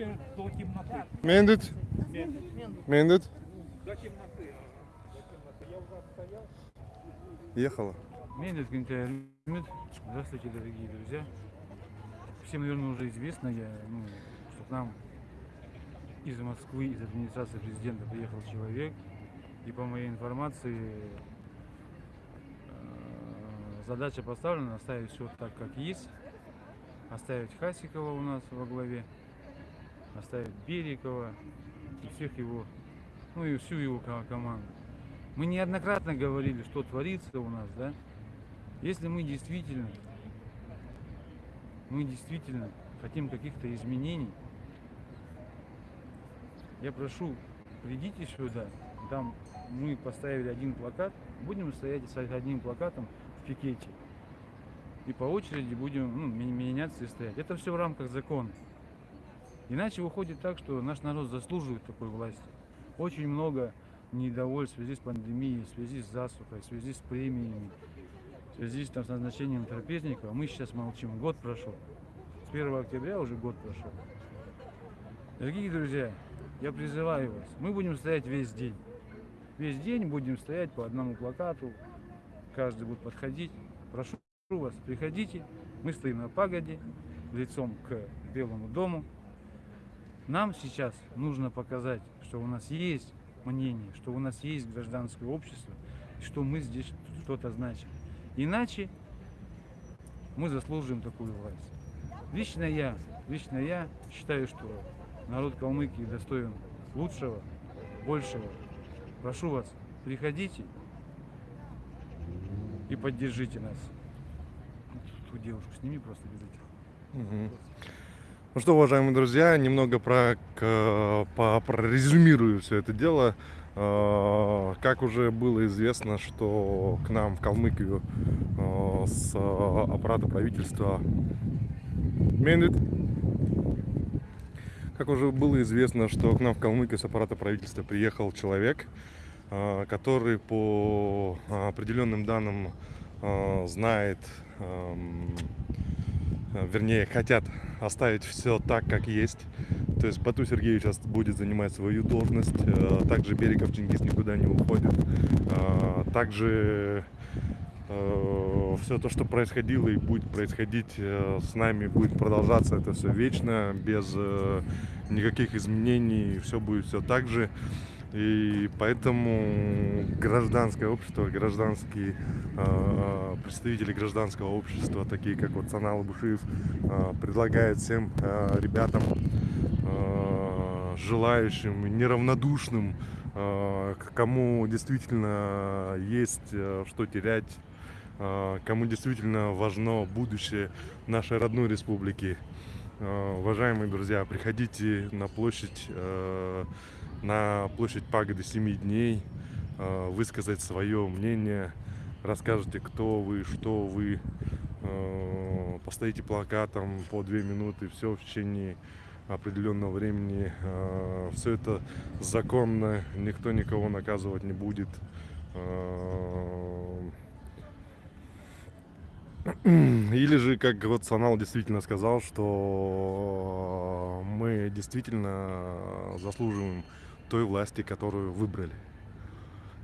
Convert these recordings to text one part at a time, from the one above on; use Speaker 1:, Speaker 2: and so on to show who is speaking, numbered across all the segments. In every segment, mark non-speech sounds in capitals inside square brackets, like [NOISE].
Speaker 1: вообще до темноты.
Speaker 2: Мендит? Мендит?
Speaker 1: До темноты. До темноты. Я уже стоял.
Speaker 2: Ехала.
Speaker 3: Медведь Гентайрмит. Здравствуйте, дорогие друзья. Всем, наверное, уже известно, я, ну, что к нам из Москвы, из администрации президента приехал человек. И по моей информации э, задача поставлена оставить все так, как есть. Оставить Хасикова у нас во главе. Оставить Берикова и всех его, ну и всю его ко- команду. Мы неоднократно говорили, что творится у нас, да? Если мы действительно, мы действительно хотим каких-то изменений, я прошу, придите сюда, там мы поставили один плакат, будем стоять с одним плакатом в пикете. И по очереди будем ну, ме- меняться и стоять. Это все в рамках закона. Иначе выходит так, что наш народ заслуживает такой власти. Очень много недовольств в связи с пандемией, в связи с засухой, в связи с премиями, в связи с, там, с назначением трапезников. Мы сейчас молчим. Год прошел. С 1 октября уже год прошел. Дорогие друзья, я призываю вас, мы будем стоять весь день. Весь день будем стоять по одному плакату, каждый будет подходить. Прошу вас, приходите, мы стоим на пагоде, лицом к Белому дому. Нам сейчас нужно показать, что у нас есть мнение, что у нас есть гражданское общество, что мы здесь что-то значим. Иначе мы заслуживаем такую власть. Лично я, лично я считаю, что народ Калмыкии достоин лучшего, большего. Прошу вас, приходите и поддержите нас. Ту девушку сними просто без этих.
Speaker 2: Мгм. Ну что, уважаемые друзья, немного про, к- по, прорезюмирую все это дело. Э, Как уже было известно, что к нам в Калмыкию э, с э, аппарата правительства Минут. Как уже было известно, что к нам в Калмыкию с аппарата правительства приехал человек, который по определенным данным знает, вернее, хотят оставить все так, как есть. То есть Бату Сергеевич сейчас будет занимать свою должность, э, также Берегов Чингис никуда не уходит. Э, Также все то, что происходило и будет происходить э, с нами, будет продолжаться это все вечно, без э, никаких изменений, все будет все так же. И поэтому гражданское общество, гражданские э, представители гражданского общества, такие как вот Санал Бушиев, э, предлагает всем э, ребятам, э, желающим, неравнодушным, э, кому действительно есть э, что терять, э, кому действительно важно будущее нашей родной республики. Э, Уважаемые друзья, приходите на площадь, э, на площадь Пагоды 7 дней, э, высказать свое мнение, расскажете, кто вы, что вы, э, постоите плакатом по 2 минуты, все в течение определенного времени. Все это законно, никто никого наказывать не будет. Э, Или же, как вот Санал действительно сказал, что мы действительно заслуживаем той власти, которую выбрали.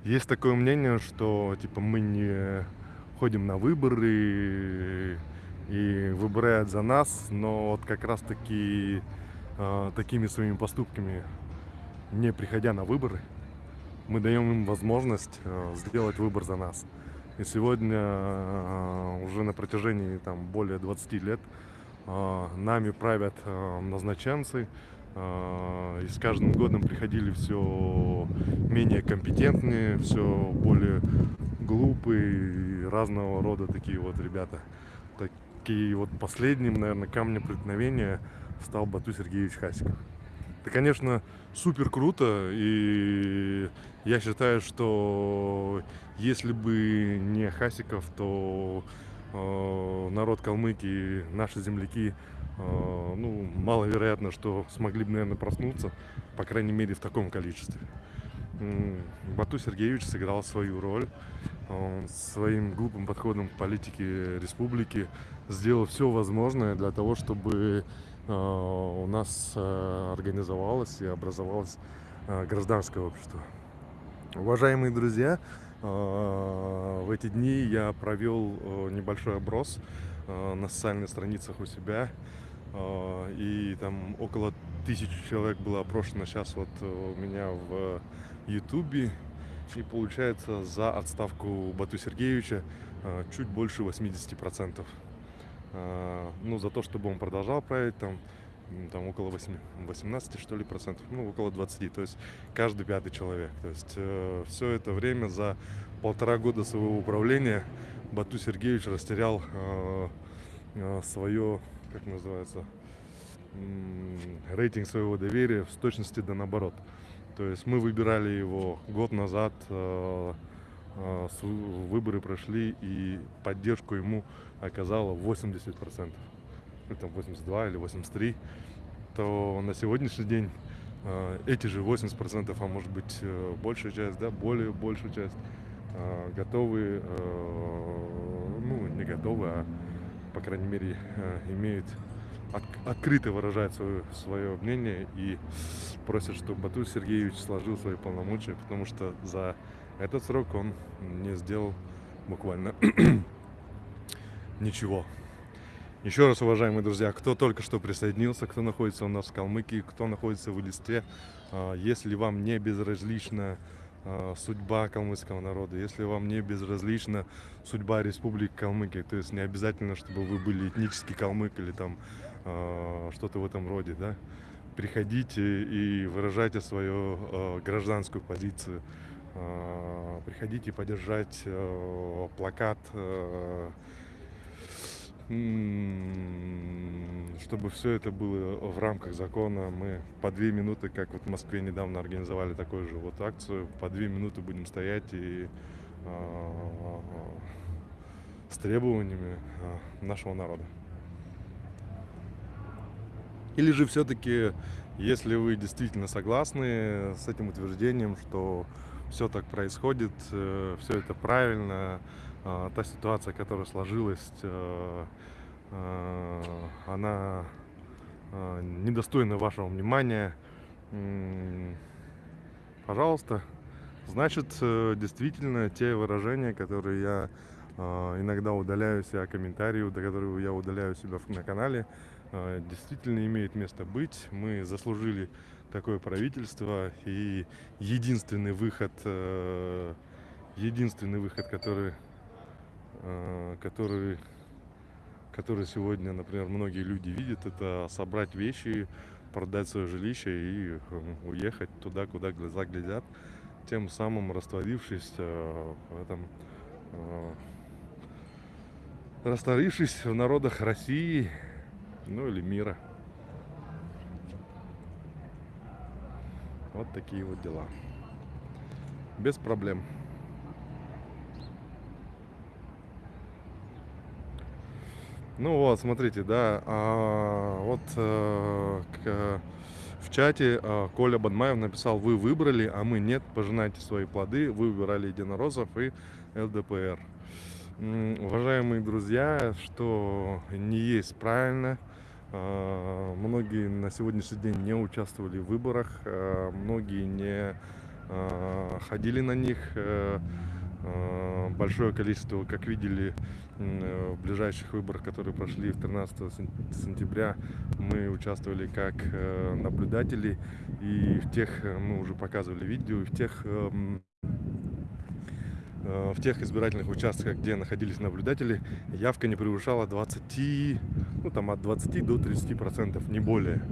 Speaker 2: Есть такое мнение, что типа мы не ходим на выборы и выбирают за нас, но вот как раз таки э, такими своими поступками, не приходя на выборы, мы даем им возможность э, сделать выбор за нас. И сегодня э, уже на протяжении там, более 20 лет э, нами правят э, назначенцы. Э, И с каждым годом приходили все менее компетентные, все более глупые, разного рода такие вот ребята. Такие вот последним, наверное, камнем преткновения стал Бату Сергеевич Хасиков. Это, конечно, супер круто, и я считаю, что если бы не Хасиков, то э, народ Калмыкии, наши земляки, ну, маловероятно, что смогли бы, наверное, проснуться, по крайней мере, в таком количестве. Бату Сергеевич сыграл свою роль, Он своим глупым подходом к политике республики сделал все возможное для того, чтобы э, у нас организовалось и образовалось гражданское общество. Уважаемые друзья, в эти дни я провел небольшой оброс на социальных страницах у себя. Э, и там около тысячи человек было опрошено сейчас вот у меня в Ютубе. И получается за отставку Бату Сергеевича э, чуть больше 80%. Э, ну, за то, чтобы он продолжал править, там, там около 8, 18, что ли, процентов, ну, около 20, то есть каждый пятый человек. То есть э, все это время за полтора года своего управления Бату Сергеевич растерял э, э, свое, как называется, рейтинг своего доверия в точности да наоборот. То есть мы выбирали его год назад, э, э, выборы прошли и поддержку ему оказало 80%, ну там 82 или 83, то на сегодняшний день э, эти же 80%, а может быть большая часть, да, более большую часть, готовы, ну не готовы, а по крайней мере имеют от, открыто выражает свое, свое мнение и просят, чтобы Батур Сергеевич сложил свои полномочия, потому что за этот срок он не сделал буквально [CLEARS THROAT] ничего. Еще раз, уважаемые друзья, кто только что присоединился, кто находится у нас в Калмыкии, кто находится в Листе, а, если вам не безразлична а, судьба калмыцкого народа, если вам не безразлична судьба Республики Калмыкия, то есть не обязательно, чтобы вы были этнический калмык или там а, что-то в этом роде, да, приходите и выражайте свою э, гражданскую позицию. Э, приходите поддержать э, плакат, э, чтобы все это было в рамках закона. Мы по две минуты, как вот в Москве недавно организовали такую же вот акцию, по две минуты будем стоять и э, с требованиями нашего народа. Или же все-таки, если вы действительно согласны с этим утверждением, что все так происходит, э, все это правильно, а, та ситуация, которая сложилась, э, э, она недостойна вашего внимания, пожалуйста, значит, действительно, те выражения, которые я иногда удаляю себя, комментарии, которые я удаляю себя на канале, а, действительно имеет место быть. Мы заслужили такое правительство и единственный выход, э, единственный выход, который, э, который, который сегодня, например, многие люди видят, это собрать вещи, продать свое жилище и э, уехать туда, куда глаза глядят, тем самым растворившись в этом растворившись в народах России ну или мира. Вот такие вот дела. Без проблем. Ну вот, смотрите, да, а, вот э, к, в чате э, Коля Бадмаев написал, вы выбрали, а мы нет, пожинайте свои плоды, вы выбирали единороссов и ЛДПР. Уважаемые друзья, что не есть правильно, а, многие на сегодняшний день не участвовали в выборах, а, многие не а, ходили на них. Э, большое количество, как видели, в ближайших выборах, которые прошли 13 сентября, мы участвовали как э, наблюдатели. И в тех, э, мы уже показывали видео, в тех в тех избирательных участках, где находились наблюдатели, явка не превышала 20, ну там от 20 до 30 процентов, не более.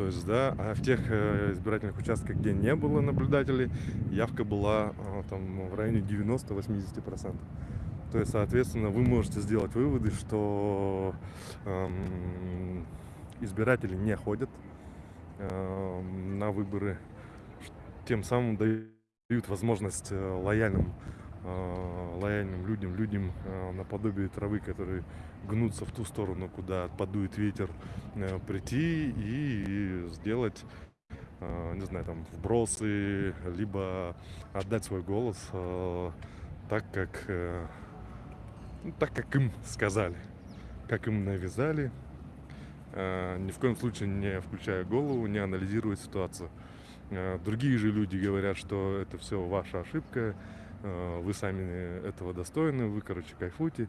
Speaker 2: То есть, да, а в тех э, избирательных участках, где не было наблюдателей, явка была э, там в районе 90-80 процентов. То есть, соответственно, вы можете сделать выводы, что эм, избиратели не ходят э, на выборы, тем самым дают возможность э, лояльным Э, лояльным людям, людям э, наподобие травы, которые гнутся в ту сторону, куда подует ветер, э, прийти и сделать, не знаю, там, вбросы, либо отдать свой голос так, как, э, ну, так, как им сказали, как им навязали, э, ни в коем случае не включая голову, не анализируя ситуацию. Э, другие же люди говорят, что это все ваша ошибка, э, вы сами этого достойны, вы, короче, кайфуйте,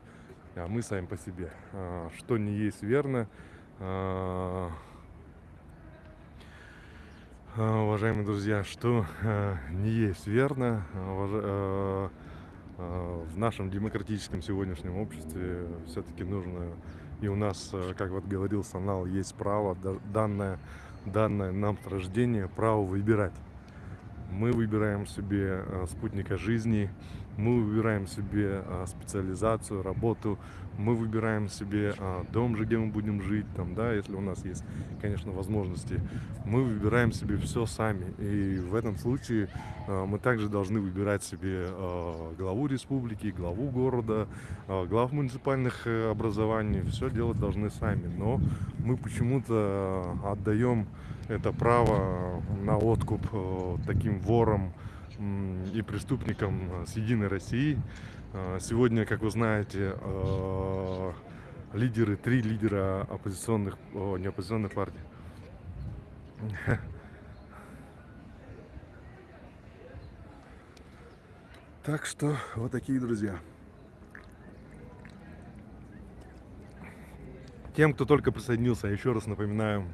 Speaker 2: а мы сами по себе. Э, что не есть верно, э, уважаемые друзья, что э, не есть верно, э, э, в нашем демократическом сегодняшнем обществе все-таки нужно, и у нас, э, как вот говорил Санал, есть право, да- данное, данное нам с рождения, право выбирать. Мы выбираем себе э, спутника жизни, мы выбираем себе э, специализацию, работу, мы выбираем себе э, дом же, где мы будем жить, там, да, если у нас есть, конечно, возможности. Мы выбираем себе все сами. И в этом случае э, мы также должны выбирать себе э, главу республики, главу города, э, глав муниципальных э, образований. Все делать должны сами. Но мы почему-то э, отдаем это право на откуп э, таким ворам и преступникам э, с Единой России. Э, Сегодня, как вы знаете, э, лидеры, три лидера оппозиционных, о, не оппозиционных партий. [LAUGHS] Так что вот такие друзья. Тем, кто только присоединился, я еще раз напоминаю,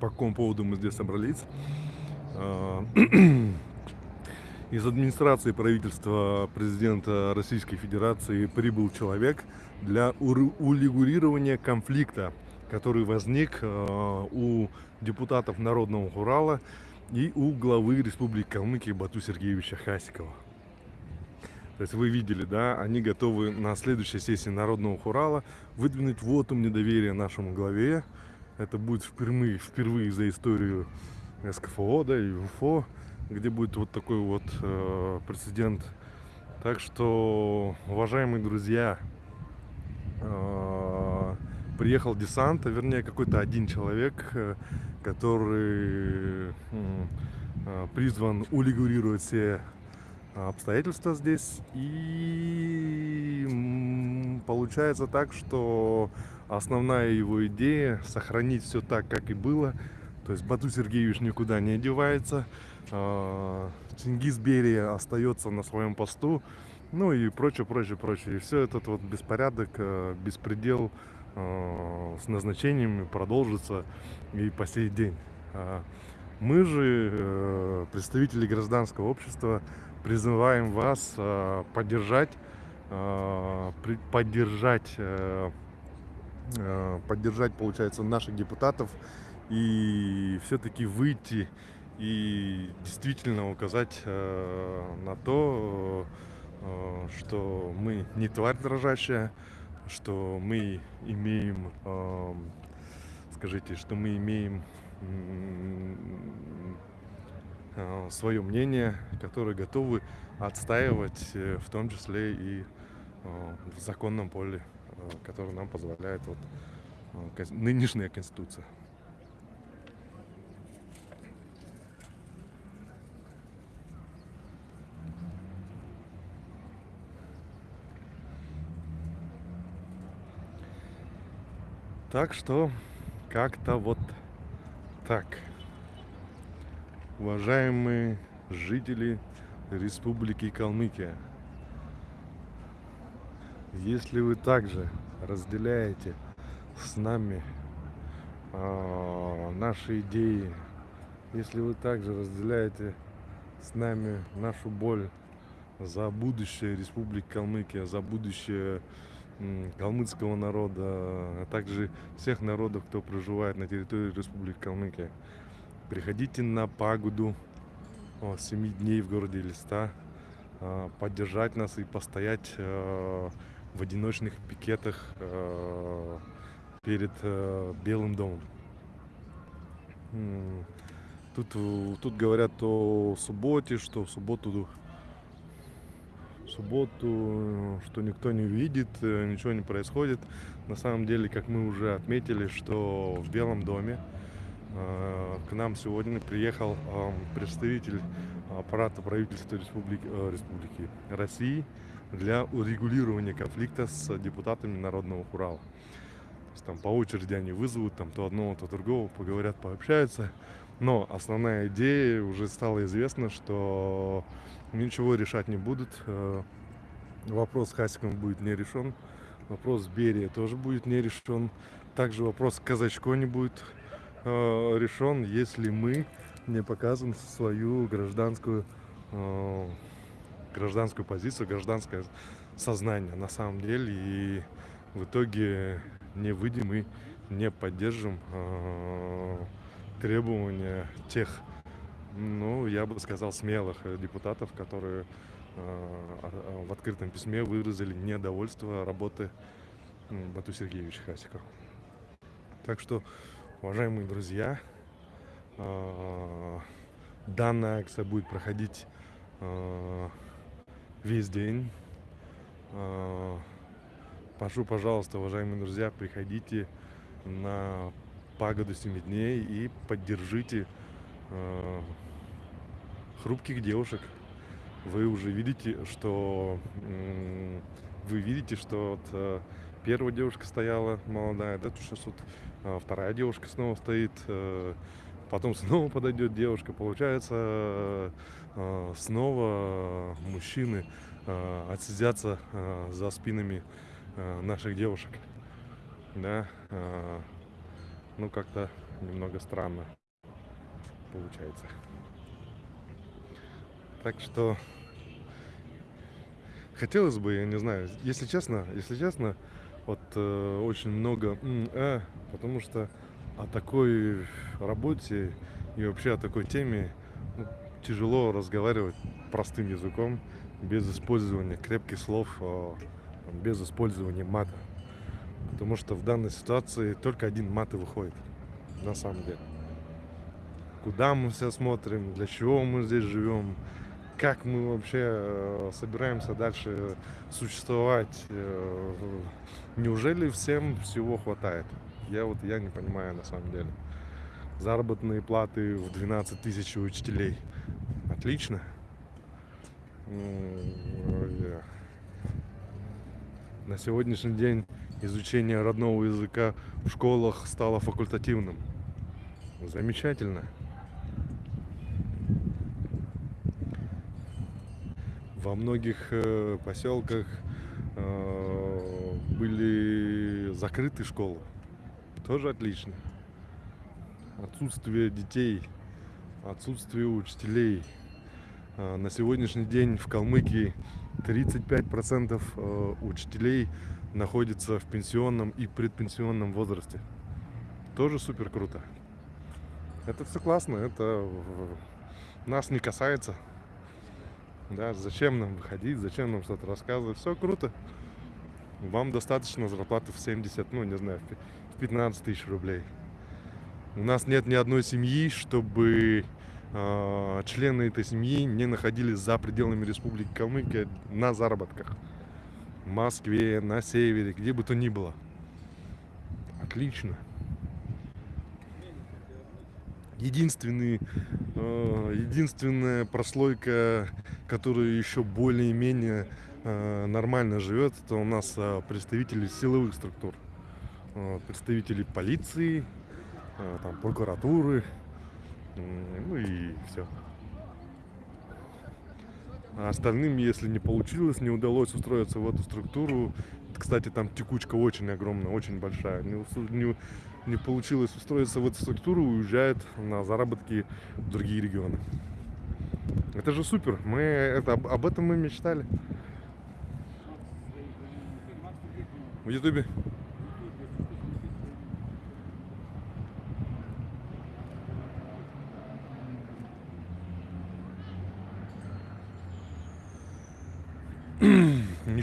Speaker 2: по какому поводу мы здесь собрались. [CLEARS THROAT] Из администрации правительства президента Российской Федерации прибыл человек для урегулирования конфликта, который возник э, у депутатов Народного Урала и у главы Республики Калмыкия Бату Сергеевича Хасикова. То есть вы видели, да, они готовы на следующей сессии Народного Хурала выдвинуть вотум недоверия нашему главе. Это будет впервые, впервые за историю СКФО, да, и УФО, где будет вот такой вот э, прецедент. Так что, уважаемые друзья, э, приехал десант, а вернее какой-то один человек, э, который э, призван урегулировать все обстоятельства здесь. И получается так, что основная его идея сохранить все так, как и было. То есть Бату Сергеевич никуда не одевается. А, Чингис Берия остается на своем посту. Ну и прочее, прочее, прочее. И все этот вот беспорядок, э, беспредел э, с назначениями продолжится и по сей день. А Мы же, э, представители гражданского общества, призываем вас поддержать, поддержать, поддержать, получается, наших депутатов и все-таки выйти и действительно указать э, на то, э, что мы не тварь дрожащая, что мы имеем, эм, скажите, что мы имеем свое мнение, которые готовы отстаивать, э, в том числе и э, в законном поле, э, которое нам позволяет вот, э, нынешняя конституция. Так что как-то вот так. Уважаемые жители Республики Калмыкия, если вы также разделяете с нами а, наши идеи, если вы также разделяете с нами нашу боль за будущее Республики Калмыкия, за будущее калмыцкого народа, а также всех народов, кто проживает на территории Республики Калмыкия. Приходите на пагоду 7 дней в городе Листа, а, поддержать нас и постоять э, в одиночных пикетах э, перед э, Белым домом. Тут, тут говорят о субботе, что в субботу субботу, что никто не видит, э, ничего не происходит. На самом деле, как мы уже отметили, что в Белом доме э, к нам сегодня приехал э, представитель аппарата правительства Республики, э, Республики России, для урегулирования конфликта с депутатами Народного Урала. То есть там по очереди они вызовут там то одного, то другого, поговорят, пообщаются. Но основная идея уже стало известно, что ничего решать не будут. Э, Вопрос с Хасиком будет не решен. Вопрос Берия тоже будет не решен. Также вопрос Казачко не будет э, решен, если мы не показываем свою гражданскую э, гражданскую позицию, гражданское сознание на самом деле. И в итоге не выйдем и не поддержим э, требования тех, ну, я бы сказал, смелых э, депутатов, которые э, а- в открытом письме выразили недовольство работы Бату Сергеевича Хасика. Так что, уважаемые друзья, э, данная акция будет проходить весь день. Прошу, пожалуйста, уважаемые друзья, приходите на пагоду 7 дней и поддержите э, хрупких девушек. Вы уже видите, что м, вы видите, что вот, э, первая девушка стояла молодая, да, сейчас вот э, вторая девушка снова стоит, э, потом снова подойдет девушка, получается э, э, снова мужчины э, отсидятся э, за спинами э, наших девушек, да, э, ну как-то немного странно получается. Так что хотелось бы, я не знаю, если честно, если честно, вот э, очень много «м, э», потому что о такой работе и вообще о такой теме ну, тяжело разговаривать простым языком, без использования крепких слов, там, без использования мата. Потому что в данной ситуации только один мат и выходит, на самом деле. Куда мы все смотрим, для чего мы здесь живем, как мы вообще э, собираемся дальше существовать. э, Неужели всем всего хватает? Я вот я не понимаю на самом деле. Заработные платы в 12 тысяч учителей. Отлично. Э, На сегодняшний день изучение родного языка в школах стало факультативным. Замечательно. Во многих э, поселках э, были закрыты школы. Тоже отлично. Отсутствие детей, отсутствие учителей. А, На сегодняшний день в Калмыкии 35% э, учителей находится в пенсионном и предпенсионном возрасте. Тоже супер круто. Это все классно, это нас не касается. Да, зачем нам выходить, зачем нам что-то рассказывать, все круто. Вам достаточно зарплаты в 70, ну не знаю, в 15 тысяч рублей. У нас нет ни одной семьи, чтобы э, члены этой семьи не находились за пределами Республики Калмыкия на заработках. Москве, на севере, где бы то ни было. Отлично. Единственный, э, единственная прослойка, которая еще более-менее э, нормально живет, это у нас э, представители силовых структур. Э, представители полиции, э, там, прокуратуры, м, ну и все. А остальным, если не получилось, не удалось устроиться в эту структуру, кстати, там текучка очень огромная, очень большая, не, не- не получилось устроиться в эту структуру, уезжают на заработки в другие регионы. Это же супер, мы это, об этом мы мечтали. В Ютубе.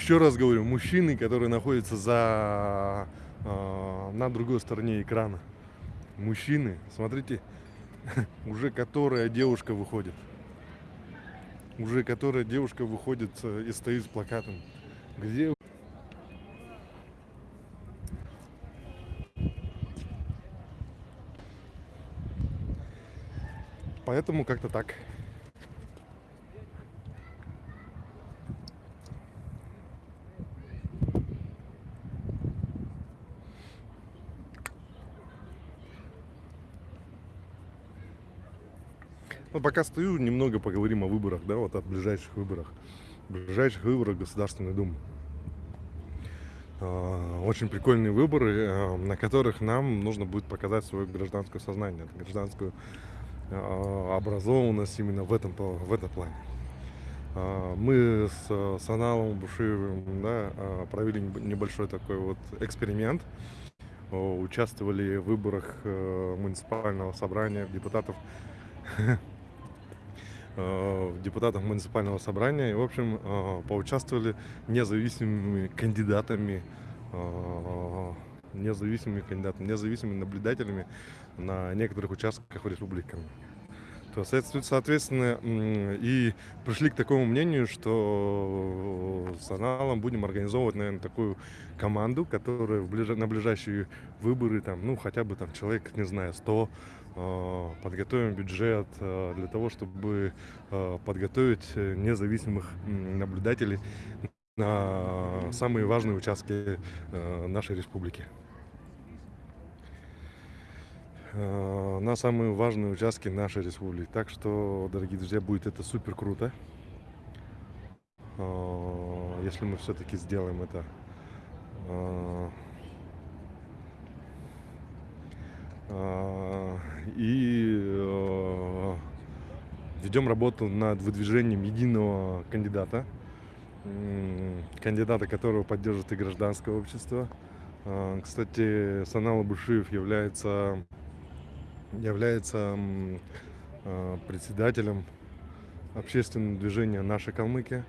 Speaker 2: Еще раз говорю, мужчины, которые находятся за э, на другой стороне экрана. Мужчины, смотрите, [LAUGHS] уже которая девушка выходит. Уже которая девушка выходит э, и стоит с плакатом. Где Поэтому как-то так. Ну, пока стою, немного поговорим о выборах, да, вот о ближайших выборах. Ближайших выборах в Государственную Думу. А, Очень прикольные выборы, а, на которых нам нужно будет показать свое гражданское сознание, гражданскую а, образованность именно в этом, в этом плане. А, Мы с Саналом Бушиевым да, провели неб- небольшой такой вот эксперимент. Участвовали в выборах э, муниципального собрания депутатов э, [LAUGHS] депутатов муниципального собрания. И, в общем, э, поучаствовали независимыми кандидатами, э, независимыми кандидатами, независимыми наблюдателями на некоторых участках в республике. То, соответственно, и пришли к такому мнению, что с аналом будем организовывать, наверное, такую команду, которая в ближ- на ближайшие выборы, там, ну, хотя бы там человек, не знаю, 100, э, подготовим бюджет э, для того, чтобы э, подготовить э, независимых наблюдателей на самые важные участки э, нашей республики. Э, на самые важные участки нашей республики. Так что, дорогие друзья, будет это супер круто. Э, Если мы все-таки сделаем это. Э, э, И э, ведем работу над выдвижением единого кандидата, кандидата, которого поддержит и гражданское общество. А, Кстати, Санал Абушиев является, является а, председателем общественного движения «Наша Калмыкия»,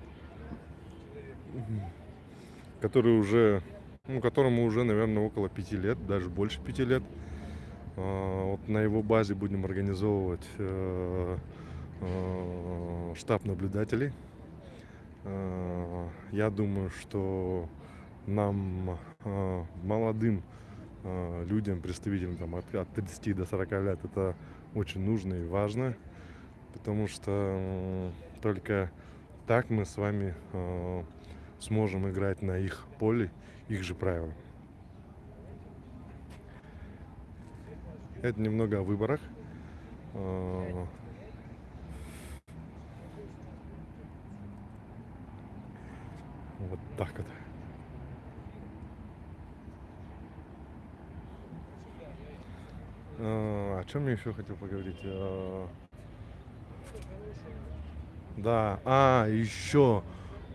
Speaker 2: который уже, ну, которому уже, наверное, около пяти лет, даже больше пяти лет. А, Вот на его базе будем организовывать э, э, штаб наблюдателей. Э, Я думаю, что нам, молодым людям, представителям там, от, от 30 до 40 лет, это очень нужно и важно, потому что только так мы с вами сможем играть на их поле, их же правила. Это немного о выборах. Э, Вот так вот. Э, О чем я еще хотел поговорить? Э, Да, а, еще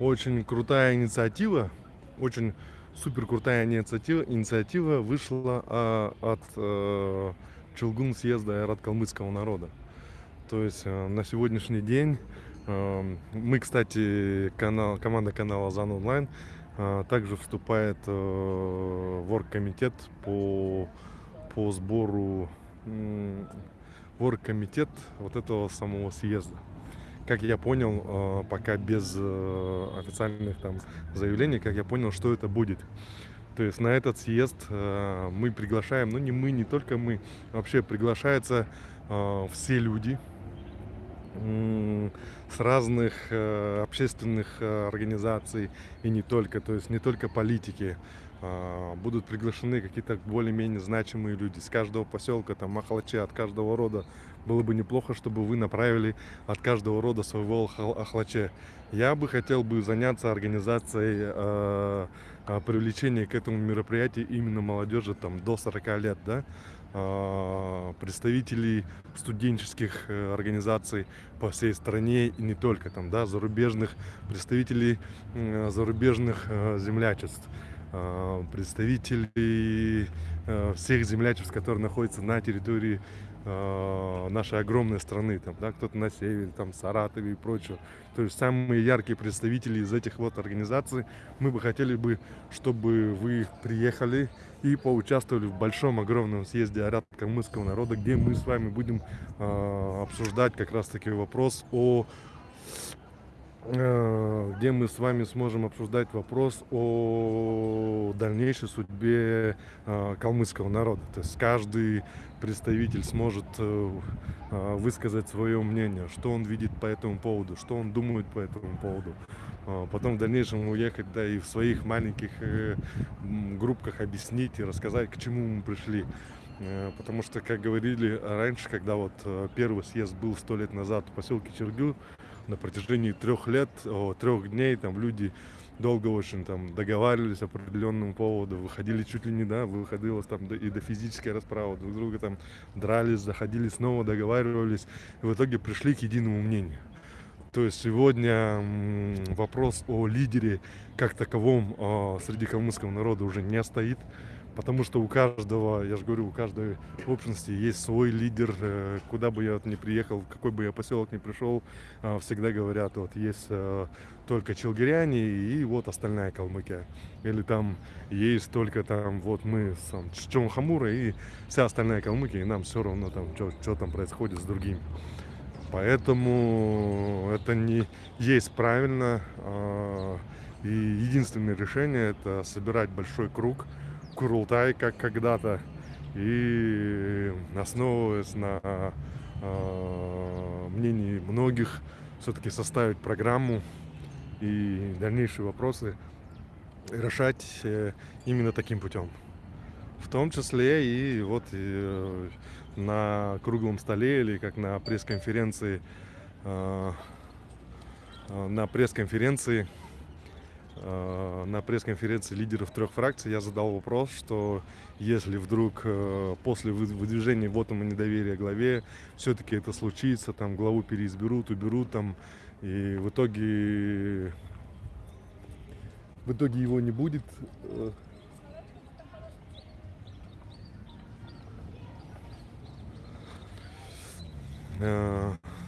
Speaker 2: очень крутая инициатива, очень супер крутая инициатива, инициатива вышла а, от э, Челгун съезда Айрат калмыцкого народа. То есть э, на сегодняшний день э, мы, кстати, канал, команда канала Зан Онлайн э, также вступает в оргкомитет по, по сбору в оргкомитет вот этого самого съезда. Как я понял, пока без официальных там заявлений, как я понял, что это будет. То есть на этот съезд э, мы приглашаем, ну не мы, не только мы, вообще приглашаются э, все люди с разных э, общественных организаций и не только, то есть не только политики. Будут приглашены какие-то более-менее значимые люди с каждого поселка, там, Махалачи, от каждого рода. Было бы неплохо, чтобы вы направили от каждого рода своего ахлаче. Я бы хотел бы заняться организацией э, а, привлечения к этому мероприятию именно молодежи там, до 40 лет, да, а, представителей студенческих э, организаций по всей стране и не только там, да, зарубежных представителей м, зарубежных э, землячеств, а, представителей э, всех землячеств, которые находятся на территории э, нашей огромной страны, там, да, кто-то на севере, там, Саратове и прочее. То есть самые яркие представители из этих вот организаций, мы бы хотели бы, чтобы вы приехали и поучаствовали в большом огромном съезде Арят калмыцкого народа, где мы с вами будем э, обсуждать как раз таки вопрос о э, где мы с вами сможем обсуждать вопрос о дальнейшей судьбе э, калмыцкого народа. То есть каждый представитель сможет э, э, высказать свое мнение, что он видит по этому поводу, что он думает по этому поводу. А Потом в дальнейшем уехать, да, и в своих маленьких э, группках объяснить и рассказать, к чему мы пришли. Потому что, как говорили раньше, когда вот первый съезд был сто лет назад в поселке Чергю, на протяжении трех лет, трех дней там люди долго очень там договаривались по определенному поводу, выходили чуть ли не, да, выходилось там и до физической расправы, друг друга там дрались, заходили снова, договаривались, и в итоге пришли к единому мнению. То есть сегодня вопрос о лидере как таковом а, среди калмыцкого народа уже не стоит, потому что у каждого, я же говорю, у каждой общности есть свой лидер, э, куда бы я ни приехал, в какой бы я поселок ни пришел, а, всегда говорят, вот есть э, только челгиряне и вот остальная Калмыкия. Или там есть только там вот мы сам Чонхамура и вся остальная Калмыкия, и нам все равно там, что там происходит с другими. Поэтому это не есть правильно. И единственное решение это собирать большой круг, курултай, как когда-то, и основываясь на а, мнении многих, все-таки составить программу и дальнейшие вопросы решать э, именно таким путем. В том числе и вот э, на круглом столе или как на пресс-конференции э, э, на пресс-конференции э, на пресс-конференции лидеров трех фракций я задал вопрос, что если вдруг э, после вы- выдвижения вотума недоверия главе все-таки это случится, там главу переизберут, уберут там, и в итоге в итоге его не будет, э, э, э,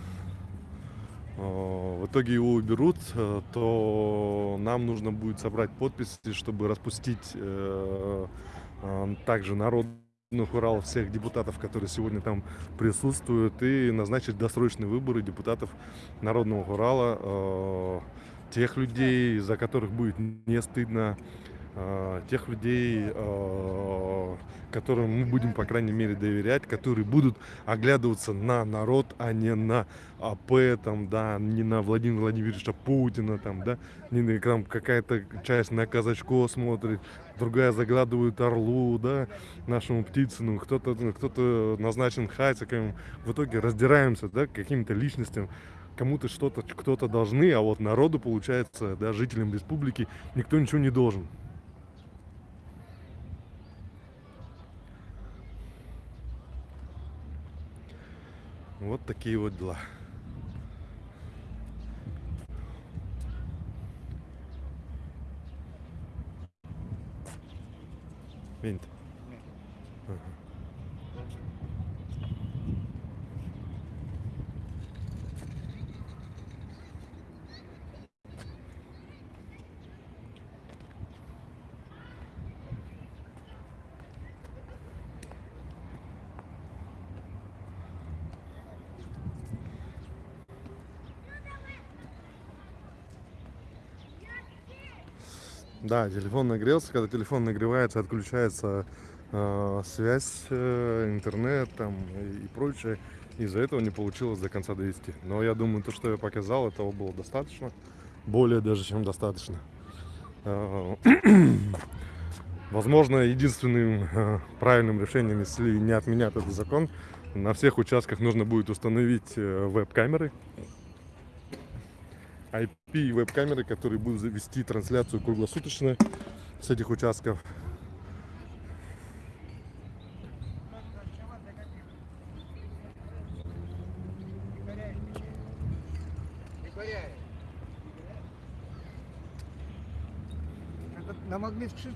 Speaker 2: в итоге его уберут, э, то нам нужно будет собрать подписи, чтобы распустить э, э, также народных Урал всех депутатов, которые сегодня там присутствуют, и назначить досрочные выборы депутатов Народного Урала, э, тех людей, за которых будет не стыдно, э, тех людей, э, которым мы будем, по крайней мере, доверять, которые будут оглядываться на народ, а не на АП, там, да, не на Владимира Владимировича Путина, там, да, не на там какая-то часть на Казачко смотрит, другая заглядывает Орлу, да, нашему Птицыну, кто-то ну, кто-то назначен Хатиком. В итоге раздираемся, да, каким-то личностям, кому-то что-то, кто-то должны, а вот народу, получается, да, жителям республики никто ничего не должен. Вот такие вот дела. Винт. Да, телефон нагрелся. Когда телефон нагревается, отключается э, связь, э, интернет там и, и прочее. Из-за этого не получилось до конца довести. Но я думаю, то, что я показал, этого было достаточно. Более даже, чем достаточно. Э, [COUGHS] Возможно, единственным э, правильным решением, если не отменят этот закон, на всех участках нужно будет установить э, веб-камеры, IP веб-камеры, которые будут вести трансляцию круглосуточно с этих участков.
Speaker 1: На магнит ши-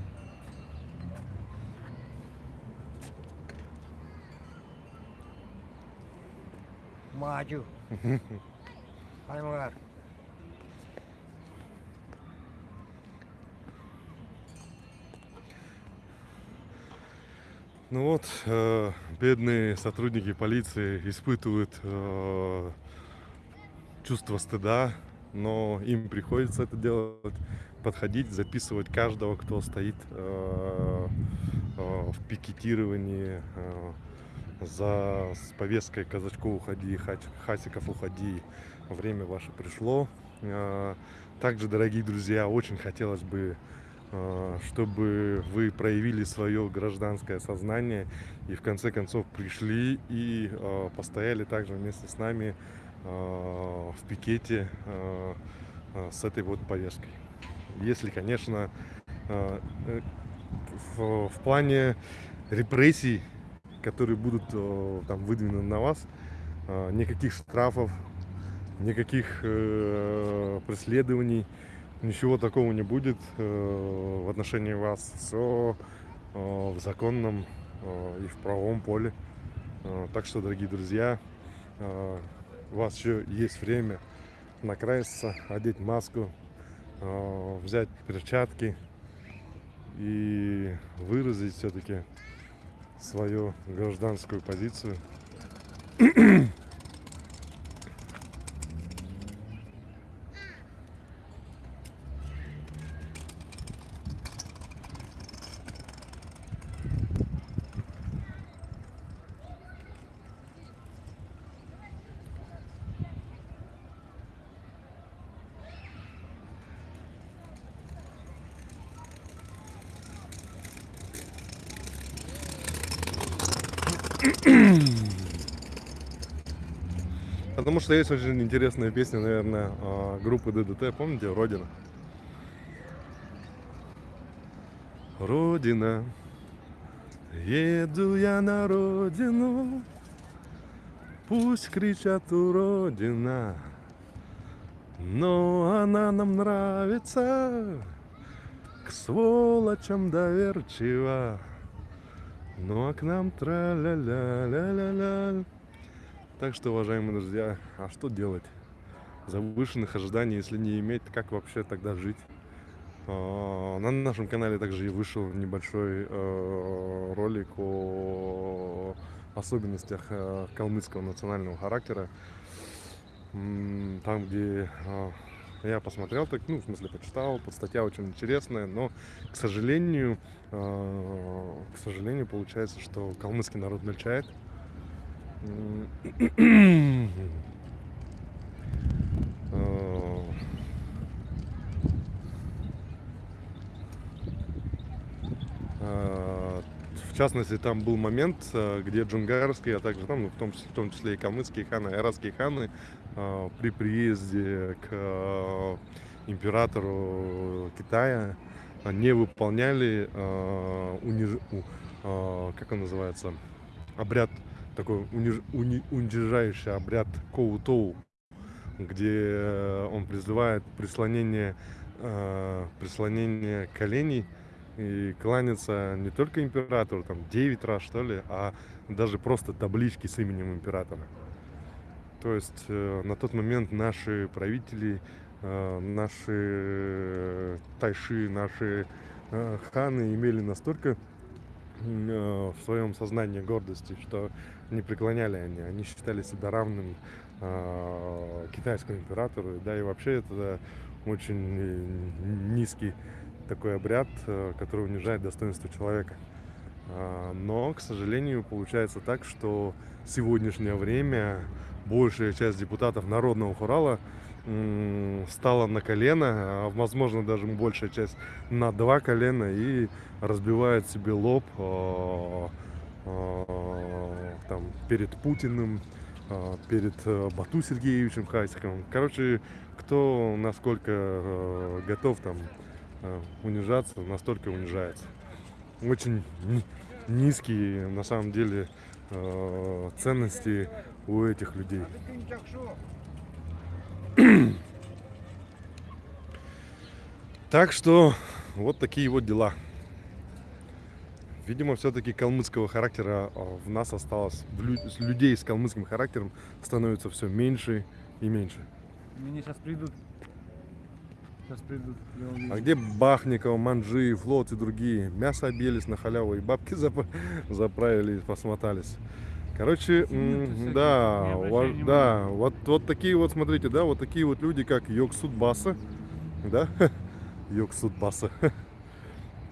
Speaker 1: Maju. Аймар.
Speaker 2: Ну вот, э, бедные сотрудники полиции испытывают э, чувство стыда, но им приходится это делать, подходить, записывать каждого, кто стоит э, э, в пикетировании э, за с повесткой Казачков уходи, Хасиков уходи, время ваше пришло. Э, Также, дорогие друзья, очень хотелось бы чтобы вы проявили свое гражданское сознание и в конце концов пришли и а, постояли также вместе с нами а, в пикете с этой вот повесткой. Если, конечно, э, в, плане репрессий, которые будут э, там выдвинуты на вас, э, никаких штрафов, никаких э, преследований, ничего такого не будет э, в отношении вас. Все э, в законном э, и в правовом поле. Так что, дорогие друзья, у вас еще есть время накраситься, одеть маску, взять перчатки и выразить все-таки свою гражданскую позицию. [CLEARS THROAT] Потому что есть очень интересная песня, наверное, а, группы ДДТ, помните, Родина? Родина, еду я на родину, пусть кричат у Родина, но она нам нравится, к сволочам доверчива. Ну а к нам тра-ля-ля-ля-ля-ля. Так что, уважаемые друзья, а что делать? Завышенных ожиданий, если не иметь, как вообще тогда жить? А, На нашем канале также и вышел небольшой э, ролик о особенностях э, калмыцкого национального характера. Там, где э, я посмотрел, так, ну, в смысле, почитал, под статья очень интересная, но, к сожалению, э, к сожалению, получается, что калмыцкий народ мельчает. Э, э, В частности, там был момент, э, где джунгарские, а также там, ну, в, том числе, в том числе и калмыцкие ханы, и арабские ханы при приезде к императору Китая не выполняли униж- как он называется, обряд такой уни- унижающий обряд Коутоу, где э, он призывает прислонение, э, прислонение коленей и кланяться не только императору, там 9 раз что ли, а даже просто таблички с именем императора. То есть э, на тот момент наши правители, наши тайши, наши ханы имели настолько в своем сознании гордости, что не преклоняли они, они считали себя равным э, китайскому императору, да и вообще это очень низкий такой обряд, э, который унижает достоинство человека. А, Но, к сожалению, получается так, что в сегодняшнее время большая часть депутатов Народного Хурала м, встала на колено, а, возможно, даже большая часть на два колена и разбивает себе лоб а, там, перед Путиным, а, перед э, Бату Сергеевичем Хасиковым. Короче, кто насколько э, готов там э, унижаться, настолько унижается. Очень ни- низкие на самом деле э, ценности у этих людей. Так что вот такие вот дела. Видимо, все-таки калмыцкого характера а, в нас осталось. В лю- людей с калмыцким характером становится все меньше и меньше.
Speaker 3: Мне сейчас придут. Сейчас придут.
Speaker 2: А где Бахников, Манджи, Флот и другие? Мясо объелись на халяву и бабки [LAUGHS] зап- заправили и посмотались. Короче, да,
Speaker 3: обращай
Speaker 2: да, вот, вот такие вот, смотрите, да, вот такие вот люди, как Йог Судбаса, да, [LAUGHS] Йог Судбаса,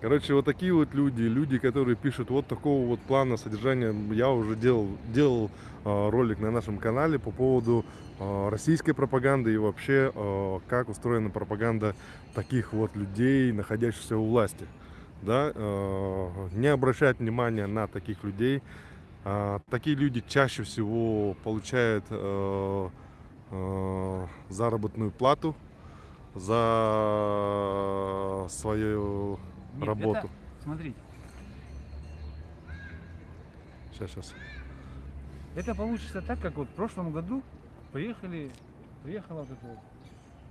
Speaker 2: Короче, вот такие вот люди, люди, которые пишут вот такого вот плана содержания. Я уже делал, делал э, ролик на нашем канале по поводу э, российской пропаганды и вообще, э, как устроена пропаганда таких вот людей, находящихся у власти. Да? Э, не обращать внимания на таких людей. Э, такие люди чаще всего получают э, э, заработную плату за свою
Speaker 3: Нет,
Speaker 2: работу.
Speaker 3: это- смотрите,
Speaker 2: Сейчас, сейчас.
Speaker 3: это получится так, как вот в прошлом году приехали, приехала вот эта вот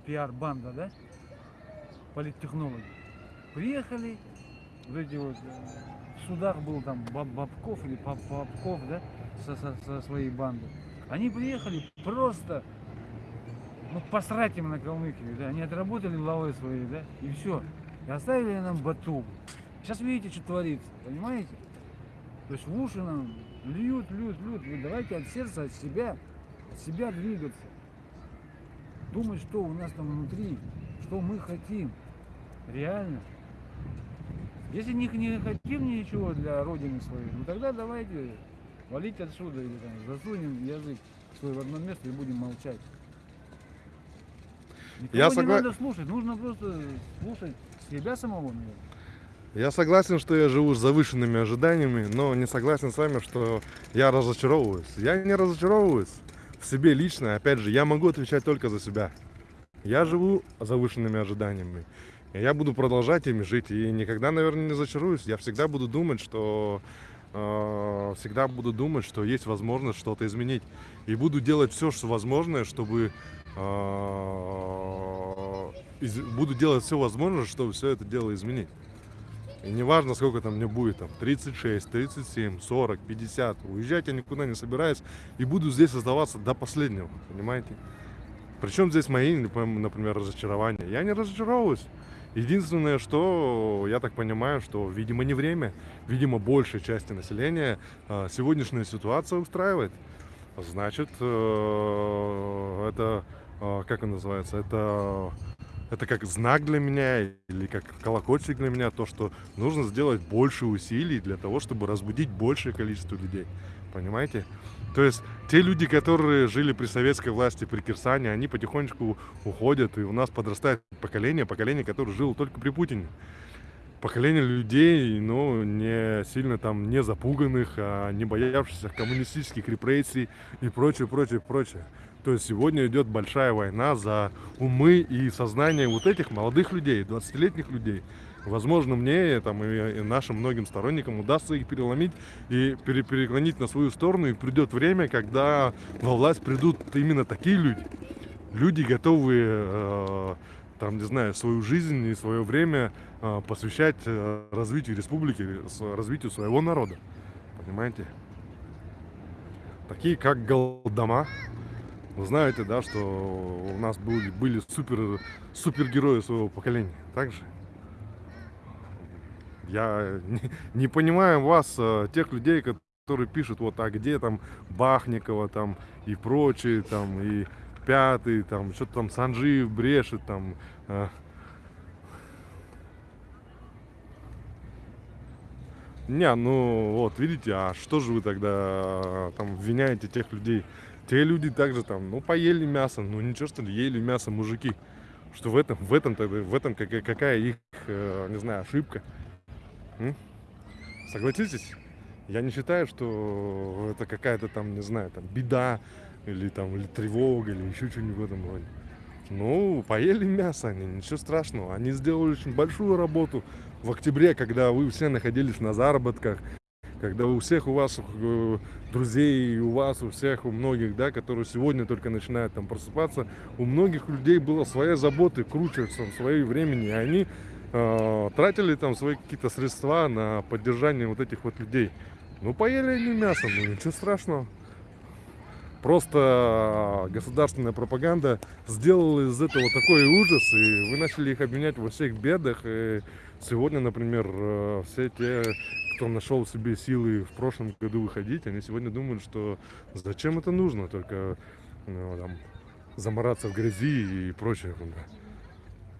Speaker 3: пиар-банда, да, политтехнологи. Приехали, вот эти вот, э, в судах был там Баб- Бабков или Пап- Попков, да, со, со- со своей бандой. Они приехали просто, ну, посрать им на Калмыкию, да, они отработали лавы свои, да, и все. И оставили нам Бату. Сейчас видите, что творится, понимаете? То есть в уши нам льют, льют, льют. Вы давайте от сердца, от себя, от себя двигаться. Думать, что у нас там внутри, что мы хотим. Реально. Если не, не хотим ничего для Родины своей, ну тогда давайте валить отсюда или там засунем язык свой в одно место и будем молчать. Никого
Speaker 2: Я
Speaker 3: не
Speaker 2: согла-
Speaker 3: надо слушать, нужно просто слушать себя самого, наверное.
Speaker 2: Я согласен, что я живу с завышенными ожиданиями, но не согласен с вами, что я разочаровываюсь. Я не разочаровываюсь в себе лично. Опять же, я могу отвечать только за себя. Я живу с завышенными ожиданиями. Я буду продолжать ими жить. И никогда, наверное, не разочаруюсь. Я всегда буду думать, что э, всегда буду думать, что есть возможность что-то изменить. И буду делать все, что возможное, чтобы буду делать все возможное, чтобы все это дело изменить. И неважно, сколько там мне будет, там, 36, 37, 40, 50, уезжать я никуда не собираюсь и буду здесь оставаться до последнего, понимаете? Причем здесь мои, например, разочарования. Я не разочаровываюсь. Единственное, что я так понимаю, что, видимо, не время, видимо, большей части населения э, сегодняшняя ситуация устраивает. Значит, э, это, как он называется, это это как знак для меня или как колокольчик для меня, то, что нужно сделать больше усилий для того, чтобы разбудить большее количество людей. Понимаете? То есть те люди, которые жили при советской власти, при Кирсане, они потихонечку уходят, и у нас подрастает поколение, поколение, которое жило только при Путине. Поколение людей, ну, не сильно там не запуганных, а не боявшихся коммунистических репрессий и прочее, прочее, прочее. То есть сегодня идет большая война за умы и сознание вот этих молодых людей, 20-летних людей. Возможно, мне там, и, и нашим многим сторонникам удастся их переломить и пере- переклонить на свою сторону. И придет время, когда во власть придут именно такие люди. Люди, готовые, э, там, не знаю, свою жизнь и свое время э, посвящать э, развитию республики, развитию своего народа. Понимаете? Такие, как Голдома, вы знаете, да, что у нас были, были супер, супергерои своего поколения. Также я [LAUGHS] не, не понимаю вас, э, тех людей, которые пишут, вот, а где там Бахникова там и прочие, там, и пятый, там, что-то там Санжиев брешет, там, э. Не, ну вот, видите, а что же вы тогда э, там обвиняете тех людей? Те люди также там, ну, поели мясо, ну, ничего, что ли, ели мясо мужики. Что в этом, в этом, тогда, в этом какая, какая их, э, не знаю, ошибка? М? Согласитесь? Я не считаю, что это какая-то там, не знаю, там, беда, или там, или тревога, или еще что-нибудь в этом роде. Ну, поели мясо они, ничего страшного. Они сделали очень большую работу в октябре, когда вы все находились на заработках, когда у всех у вас э, друзей, у вас, у всех, у многих, да, которые сегодня только начинают там просыпаться, у многих людей было своя заботы, круче там, своей времени, и они э, тратили там свои какие-то средства на поддержание вот этих вот людей. Ну, поели они мясо, ну ничего страшного. Просто государственная пропаганда сделала из этого такой ужас, и вы начали их обвинять во всех бедах. И сегодня, например, э, все те, кто нашел себе силы в прошлом году выходить, они сегодня думают, что зачем это нужно, только ну, там, замораться в грязи и прочее.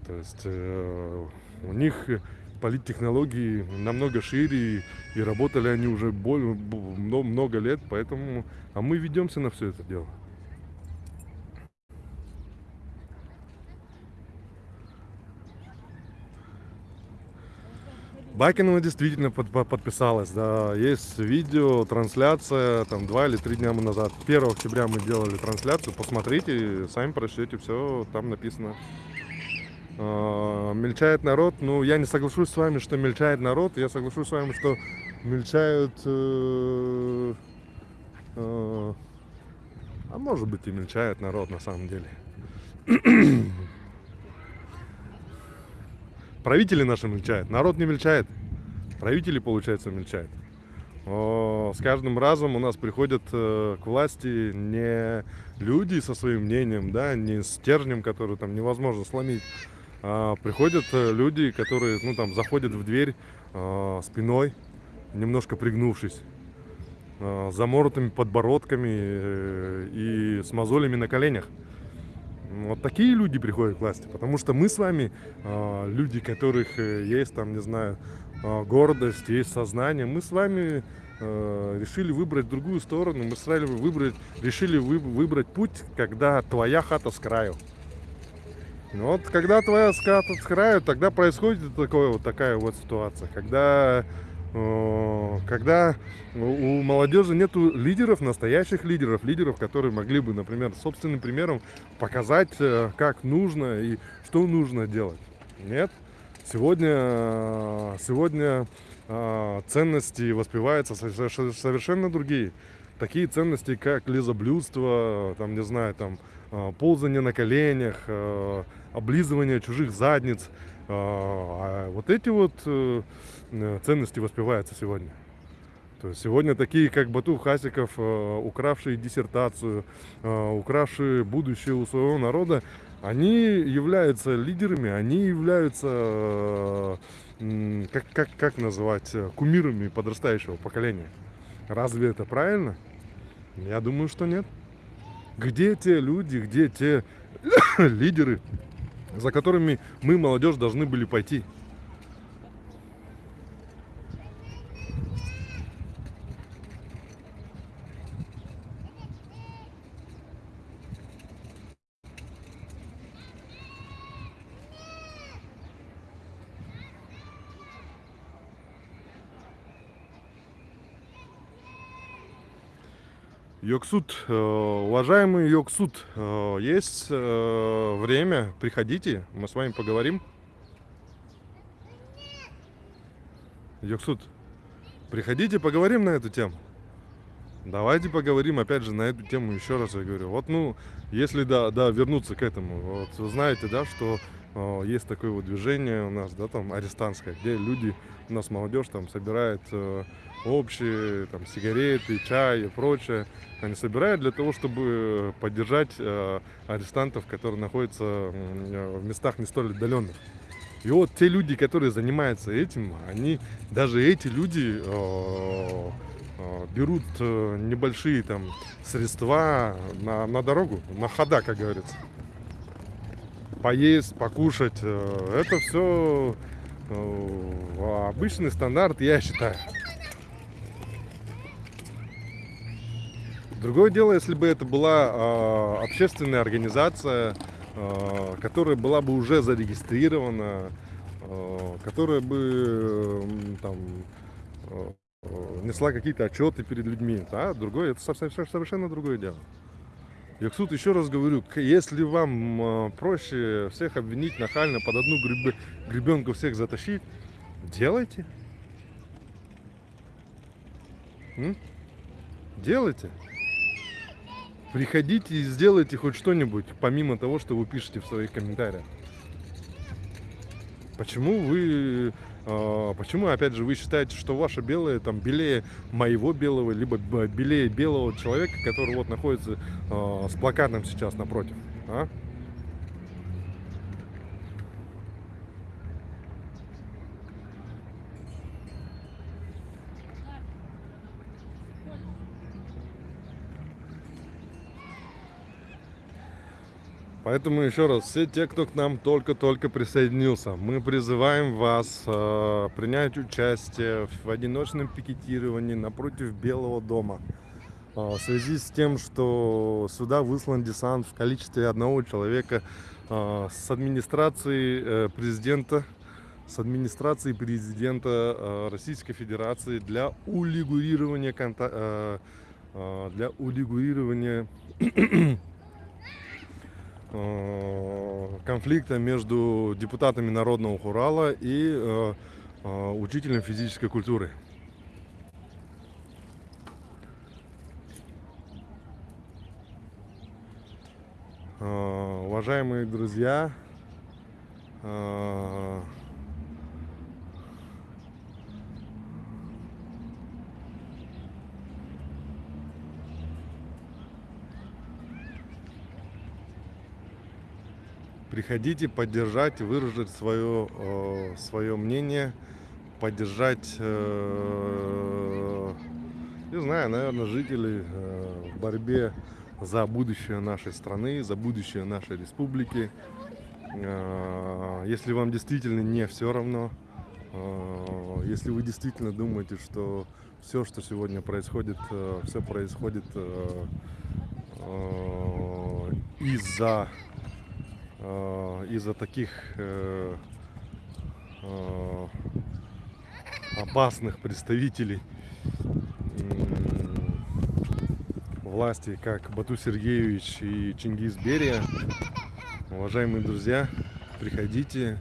Speaker 2: То есть э, у них политтехнологии намного шире, и работали они уже более, много лет, поэтому, а мы ведемся на все это дело. Бакинова действительно под, под, подписалась, да, есть видео, трансляция, там, два или три дня назад, 1 октября мы делали трансляцию, посмотрите, сами прочтете, все там написано. А, мельчает народ, ну, я не соглашусь с вами, что мельчает народ, я соглашусь с вами, что мельчают, э, э, а может быть и мельчает народ на самом деле. Правители наши мельчают, народ не мельчает. Правители, получается, мельчают. О, с каждым разом у нас приходят э, к власти не люди со своим мнением, да, не стержнем, который там невозможно сломить, а приходят э, люди, которые, ну, там, заходят в дверь э, спиной, немножко пригнувшись, э, заморотыми подбородками и с мозолями на коленях. Вот такие люди приходят к власти, потому что мы с вами э, люди, которых э, есть там, не знаю, э, гордость, есть сознание, мы с вами э, решили выбрать другую сторону, мы с вами выбрать, решили вы, выбрать путь, когда твоя хата с краю. Ну вот когда твоя хата с краю, тогда происходит такое, вот такая вот ситуация, когда когда у молодежи нету лидеров, настоящих лидеров, лидеров, которые могли бы, например, собственным примером показать, э, как нужно и что нужно делать. Нет. Сегодня, сегодня э, ценности воспеваются совершенно другие. Такие ценности, как лизоблюдство, там, не знаю, там, э, ползание на коленях, облизывание чужих задниц. А вот эти вот Э, ценности воспеваются сегодня. То есть сегодня такие, как Бату Хасиков, э, укравшие диссертацию, э, укравшие будущее у своего народа, они являются лидерами, они являются, как, как, как называть, кумирами подрастающего поколения. Разве это правильно? Я думаю, что нет. Где те люди, где те [COUGHS] лидеры, за которыми мы, молодежь, должны были пойти? Йоксуд, э, уважаемый Йоксуд, э, есть э, время, приходите, мы с вами поговорим. Йоксуд, приходите, поговорим на эту тему. Давайте поговорим опять же на эту тему еще раз, я говорю. Вот, ну, если, да, да, вернуться к этому, вот вы знаете, да, что э, есть такое вот движение у нас, да, там, арестантское, где люди, у нас молодежь там собирает э, общие, там, сигареты, чай и прочее, они собирают для того, чтобы поддержать э, арестантов, которые находятся э, в местах не столь отдаленных. И вот те люди, которые занимаются этим, они, даже эти люди э, э, берут э, небольшие там средства на, на дорогу, на хода, как говорится. Поесть, покушать, э, это все э, обычный стандарт, я считаю. Другое дело, если бы это была э, общественная организация, э, которая была бы уже зарегистрирована, э, которая бы э, там, э, несла какие-то отчеты перед людьми. Да? Другое, это совершенно другое дело. Яксут, еще раз говорю, если вам проще всех обвинить нахально под одну греб... гребенку всех затащить, делайте. М? Делайте. Приходите и сделайте хоть что-нибудь, помимо того, что вы пишете в своих комментариях. Почему вы, э, почему, опять же, вы считаете, что ваше белое там белее моего белого, либо белее белого человека, который вот находится э, с плакатом сейчас напротив, а? Поэтому еще раз, все те, кто к нам только-только присоединился, мы призываем вас э, принять участие в одиночном пикетировании напротив Белого дома. Э, в связи с тем, что сюда выслан десант в количестве одного человека э, с администрации э, президента, с администрации президента э, Российской Федерации для урегулирования, э, э, для урегулирования конфликта между депутатами Народного Хурала и э, э, учителем физической культуры. Э, Уважаемые друзья, э, приходите поддержать, выразить свое, э, свое мнение, поддержать, э, не знаю, наверное, жителей э, в борьбе за будущее нашей страны, за будущее нашей республики. Если вам действительно не все равно, если вы действительно думаете, что все, что сегодня происходит, все происходит из-за из-за таких э, э, опасных представителей власти, как Бату Сергеевич и Чингис Берия. Уважаемые друзья, приходите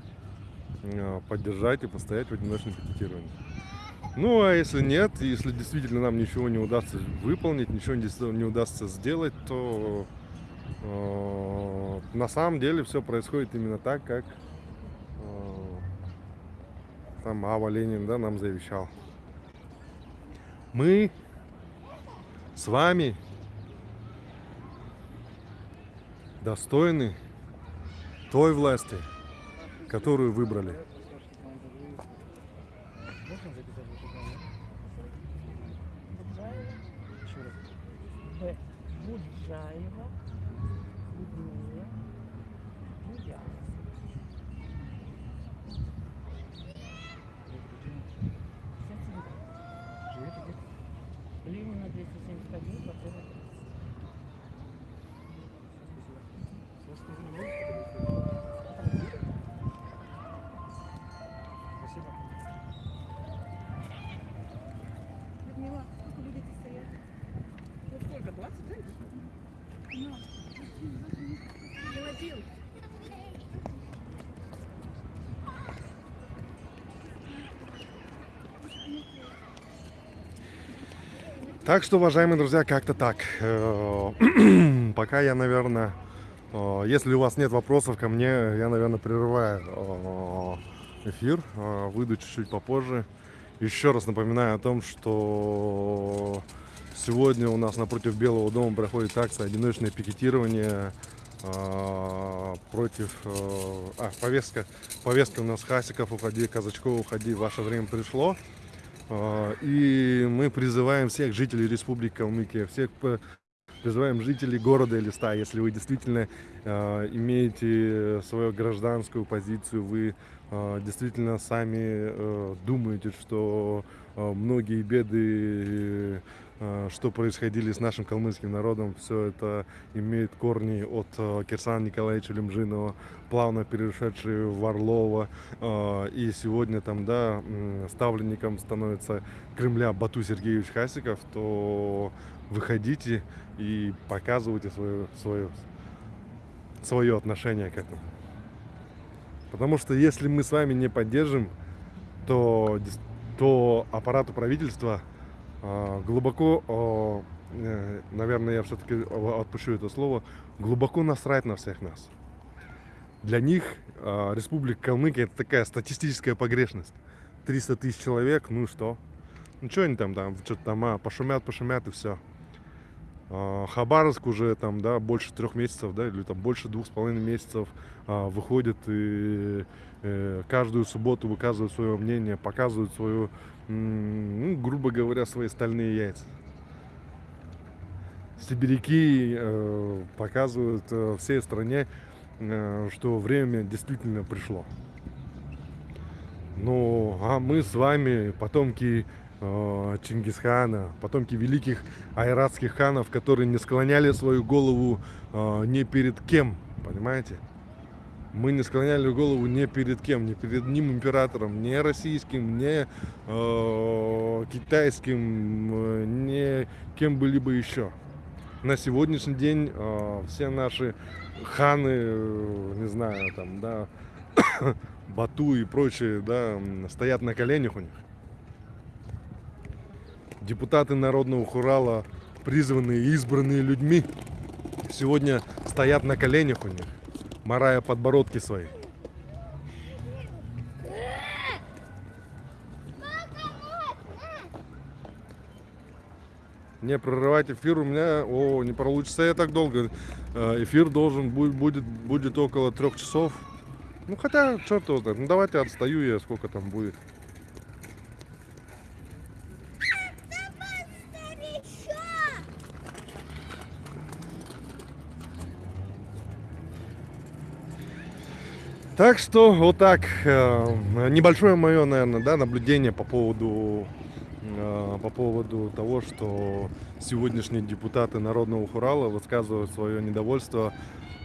Speaker 2: э, поддержать и постоять в одиночном пикетировании. Ну, а если нет, если действительно нам ничего не удастся выполнить, ничего не удастся сделать, то э, на самом деле все происходит именно так, как э, там Ава Ленин да, нам завещал. Мы с вами достойны той власти, которую выбрали. Так что, уважаемые друзья, как-то так. Э, [CLEARS THROAT] Пока я, наверное, э, если у вас нет вопросов ко мне, я, наверное, прерываю э, эфир, выйду чуть-чуть попозже. Еще раз напоминаю о том, что сегодня у нас напротив Белого дома проходит акция «Одиночное пикетирование» против... А, повестка, повестка у нас Хасиков, уходи, Казачков, уходи, ваше время пришло. А, И мы призываем всех жителей Республики Калмыкия, всех призываем жителей города Элиста, если вы действительно э, имеете свою гражданскую позицию, вы э, действительно сами э, думаете, что многие беды, что происходили с нашим калмыцким народом, все это имеет корни от э, Кирсана Николаевича Лемжинова, плавно перешедшие в Орлова, э, и сегодня там, да, ставленником становится Кремля Бату Сергеевич Хасиков, то выходите и показывайте свое, свое, свое отношение к этому. Потому что если мы с вами не поддержим, то, то аппарату правительства глубоко, а, э, наверное, я все-таки отпущу это слово, глубоко насрать на всех нас. Для них а, Республика Калмыкия это такая статистическая погрешность. 300 тысяч человек, ну и что? Ну что они там, там что-то там а, пошумят, пошумят и все. Хабаровск уже там, да, больше трех месяцев, да, или там больше двух с половиной месяцев а, выходит и э, каждую субботу выказывает свое мнение, показывает свою, ну, грубо говоря, свои стальные яйца. Сибиряки э, показывают э, всей стране э, что время действительно пришло. Ну, а мы с вами потомки э, Чингисхана, потомки великих айратских ханов, которые не склоняли свою голову э, ни перед кем, понимаете? Мы не склоняли голову ни перед кем, ни перед одним императором, ни российским, ни э, китайским, э, ни кем бы либо еще. На сегодняшний день э, все наши ханы, не знаю, там, да, [COUGHS] Бату и прочие, да, стоят на коленях у них. Депутаты Народного Хурала, призванные избранные людьми, сегодня стоят на коленях у них, морая подбородки свои. Не прерывать эфир у меня, о, не получится я так долго. Э, Эфир должен будет, будет, будет около трех часов. Ну хотя, черт его знает. Ну давайте отстаю я, сколько там будет. Так что вот так э, небольшое мое, наверное, да, наблюдение по поводу э, по поводу того, что сегодняшние депутаты Народного Хурала высказывают свое недовольство,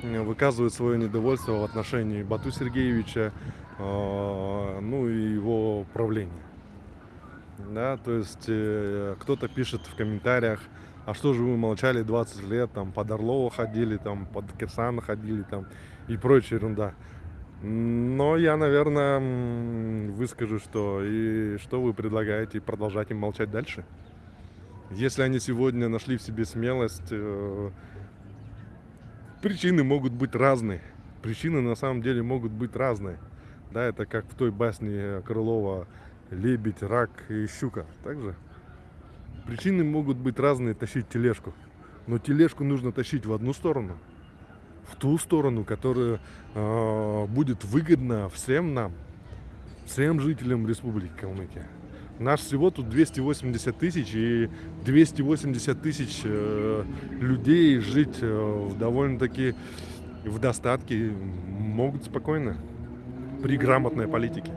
Speaker 2: э, выказывают свое недовольство в отношении Бату Сергеевича, ну и его правления. Да, то есть кто-то пишет в комментариях, а что же вы молчали 20 лет, там под Орлова ходили, там под Кирсана ходили, там и прочая ерунда. Но я, наверное, выскажу, что и что вы предлагаете продолжать им молчать дальше. Если они сегодня нашли в себе смелость, э, причины могут быть разные. Причины на самом деле могут быть разные. Да, это как в той басне Крылова «Лебедь, рак и щука». Также причины могут быть разные тащить тележку. Но тележку нужно тащить в одну сторону – в ту сторону, которая э, будет выгодна всем нам, всем жителям Республики Калмыкия. Наш всего тут 280 тысяч, и 280 тысяч э, людей жить э, довольно-таки в достатке могут спокойно при грамотной политике.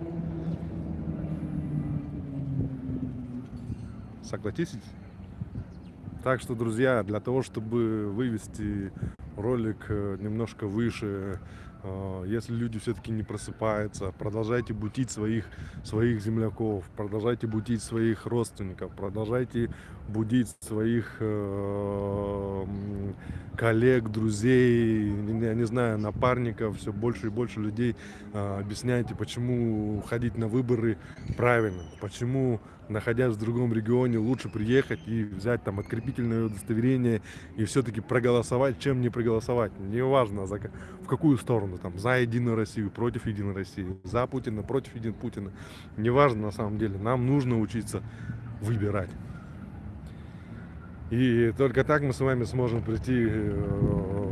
Speaker 2: Согласитесь? Так что, друзья, для того, чтобы вывести ролик э, немножко выше, э, если люди все-таки не просыпаются, продолжайте бутить своих, своих земляков, продолжайте бутить своих родственников, продолжайте будить своих э, коллег, друзей, я не знаю, напарников, все больше и больше людей э, объясняйте, почему ходить на выборы правильно, почему находясь в другом регионе, лучше приехать и взять там открепительное удостоверение и все-таки проголосовать, чем не проголосовать. Неважно, за, в какую сторону, там, за Единую Россию, против Единой России, за Путина, против Един Путина. Неважно на самом деле, нам нужно учиться выбирать. И только так мы с вами сможем прийти э,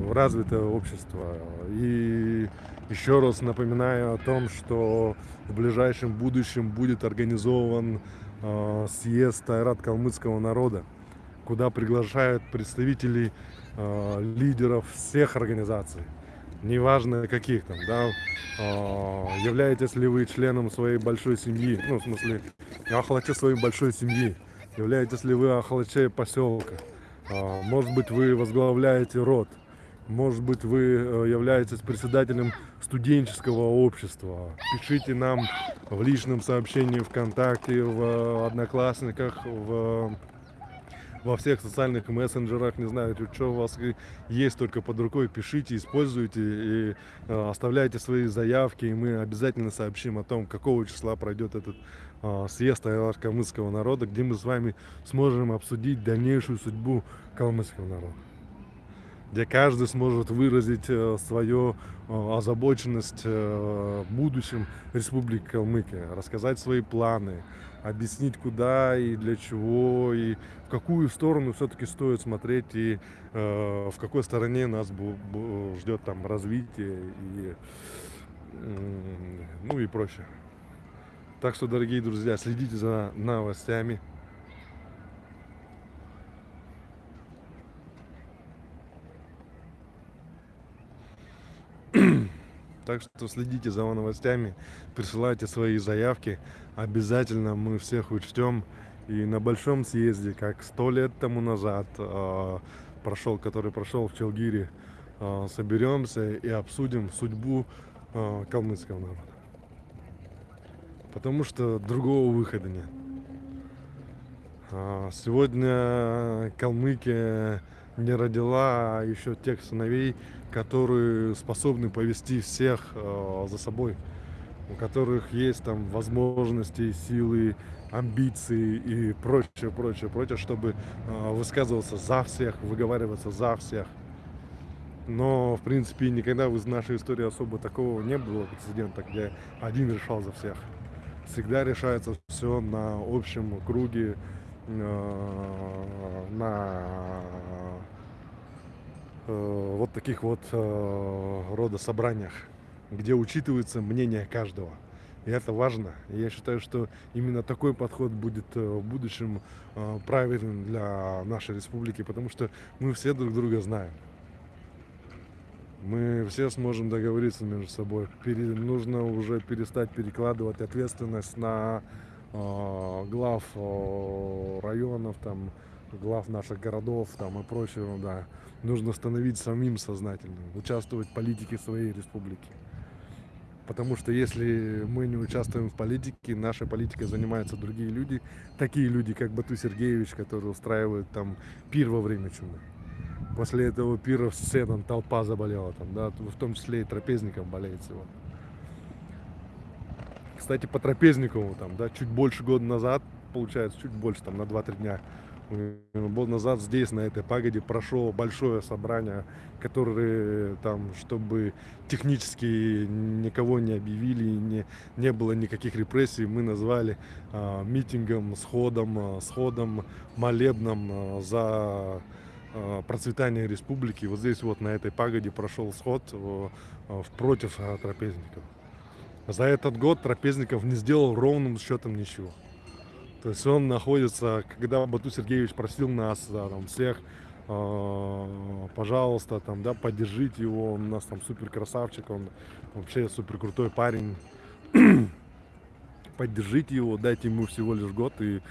Speaker 2: в развитое общество. И еще раз напоминаю о том, что в ближайшем будущем будет организован э, съезд Айрат калмыцкого народа, куда приглашают представителей э, лидеров всех организаций, неважно каких там, да, являетесь ли вы членом своей большой семьи, ну, в смысле, охвате своей большой семьи, являетесь ли вы охлачей поселка, А, может быть вы возглавляете род, может быть вы э, являетесь председателем студенческого общества. Пишите нам в личном сообщении ВКонтакте, в э, Одноклассниках, в во всех социальных мессенджерах, не знаю, что у вас есть только под рукой, пишите, используйте и э, оставляйте свои заявки, и мы обязательно сообщим о том, какого числа пройдет этот съезд калмыцкого народа, где мы с вами сможем обсудить дальнейшую судьбу калмыцкого народа где каждый сможет выразить э, свою э, озабоченность э, будущим Республики Калмыкия, рассказать свои планы, объяснить, куда и для чего, и в какую сторону все-таки стоит смотреть, и в какой стороне нас ждет там развитие, и, ну и прочее. Так что, дорогие друзья, следите за новостями. [CLEARS THROAT] Так что следите за новостями, присылайте свои заявки. Обязательно мы всех учтем. И на большом съезде, как сто лет тому назад э, прошел, который прошел в Челгире, э, соберемся и обсудим судьбу э, калмыцкого народа. Потому что другого выхода нет. А, Сегодня Калмыкия не родила еще тех сыновей, которые способны повести всех э, за собой, у которых есть там возможности, силы, амбиции и прочее, прочее, прочее, чтобы высказываться за всех, выговариваться за всех. Но, в принципе, никогда в нашей истории особо такого не было прецедента, где один решал за всех. Всегда решается все на общем круге, э, на э, вот таких вот э, рода собраниях, где учитывается мнение каждого. И это важно. Я считаю, что именно такой подход будет в будущем правильным для нашей республики, потому что мы все друг друга знаем. Мы все сможем договориться между собой. Пере- нужно уже перестать перекладывать ответственность на э, глав э, районов, там, глав наших городов там, и прочего. Да. Нужно становиться самим сознательным, участвовать в политике своей республики. Потому что если мы не участвуем в политике, нашей политикой занимаются другие люди, такие люди, как Бату Сергеевич, который устраивает там пир во время чумы. После этого пира все там толпа заболела, там, да, в том числе и трапезников болеет сегодня. Кстати, по Трапезникову, там, да, чуть больше года назад, получается, чуть больше, там, на 2-3 дня, э, год назад здесь, на этой пагоде, прошло большое собрание, которое там, чтобы технически никого не объявили, не, не было никаких репрессий, мы назвали а, митингом, сходом, а, сходом, молебном а, за а, процветание республики. Вот здесь вот на этой пагоде прошел сход а, в- против трапезников. За этот год Трапезников не сделал ровным счетом ничего. То есть он находится, когда Бату Сергеевич просил нас, да, там, всех, э, пожалуйста, там, да, поддержите его, он у нас там супер красавчик, он вообще супер крутой парень. [CLEARS THROAT] Поддержите его, дайте ему всего лишь год, и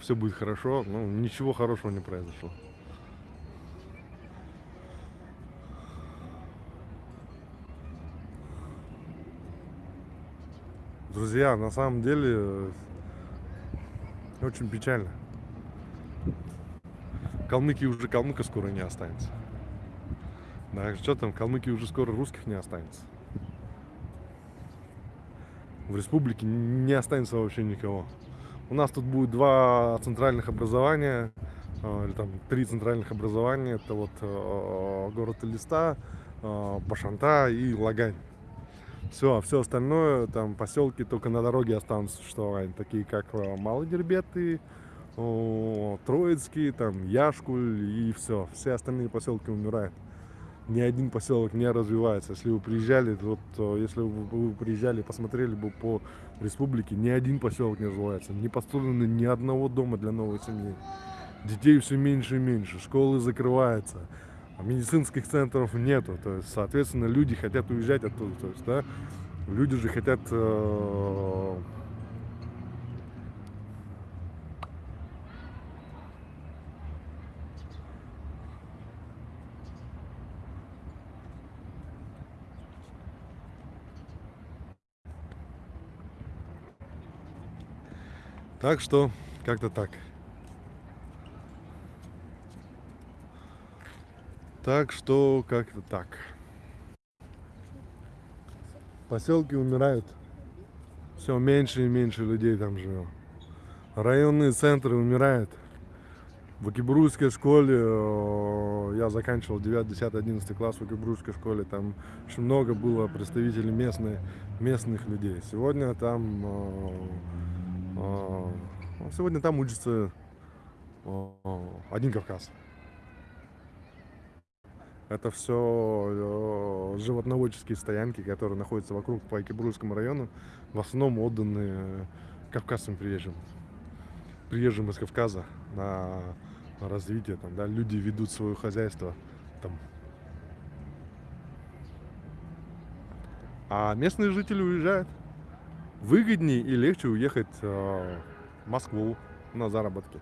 Speaker 2: все будет хорошо. Ну, ничего хорошего не произошло. Друзья, на самом деле э, очень печально. Калмыкии уже калмыка скоро не останется. Да, что там, калмыки уже скоро русских не останется. В республике не останется вообще никого. У нас тут будет два центральных образования, э, или там три центральных образования. Это вот э, город Элиста, э, Башанта и Лагань. Все, а все остальное, там поселки только на дороге останутся существовать, такие как э, Малый Дербеты, о, Троицкий, там Яшкуль и все. Все остальные поселки умирают. Ни один поселок не развивается. Если вы приезжали, вот э, если вы приезжали, посмотрели бы по республике, ни один поселок не развивается. Не построено ни одного дома для новой семьи. Детей все меньше и меньше, школы закрываются, а медицинских центров нету. То есть, соответственно, люди хотят уезжать оттуда. То есть, да, люди же хотят э, Так что, как-то так. Так что, как-то так. Поселки умирают. Все меньше и меньше людей там живет. Районные центры умирают. В Окибрусской школе, э, я заканчивал 9, 10, 11 класс в Окибрусской школе, там очень много было представителей местной, местных людей. Сегодня там э, ну, Сегодня там учится один Кавказ. Это все животноводческие стоянки, которые находятся вокруг по Экибрусскому району, в основном отданы кавказским приезжим. Приезжим из Кавказа на, на развитие. Там, да, люди ведут свое хозяйство там. а местные жители уезжают. Выгоднее и легче уехать э, в Москву на заработки.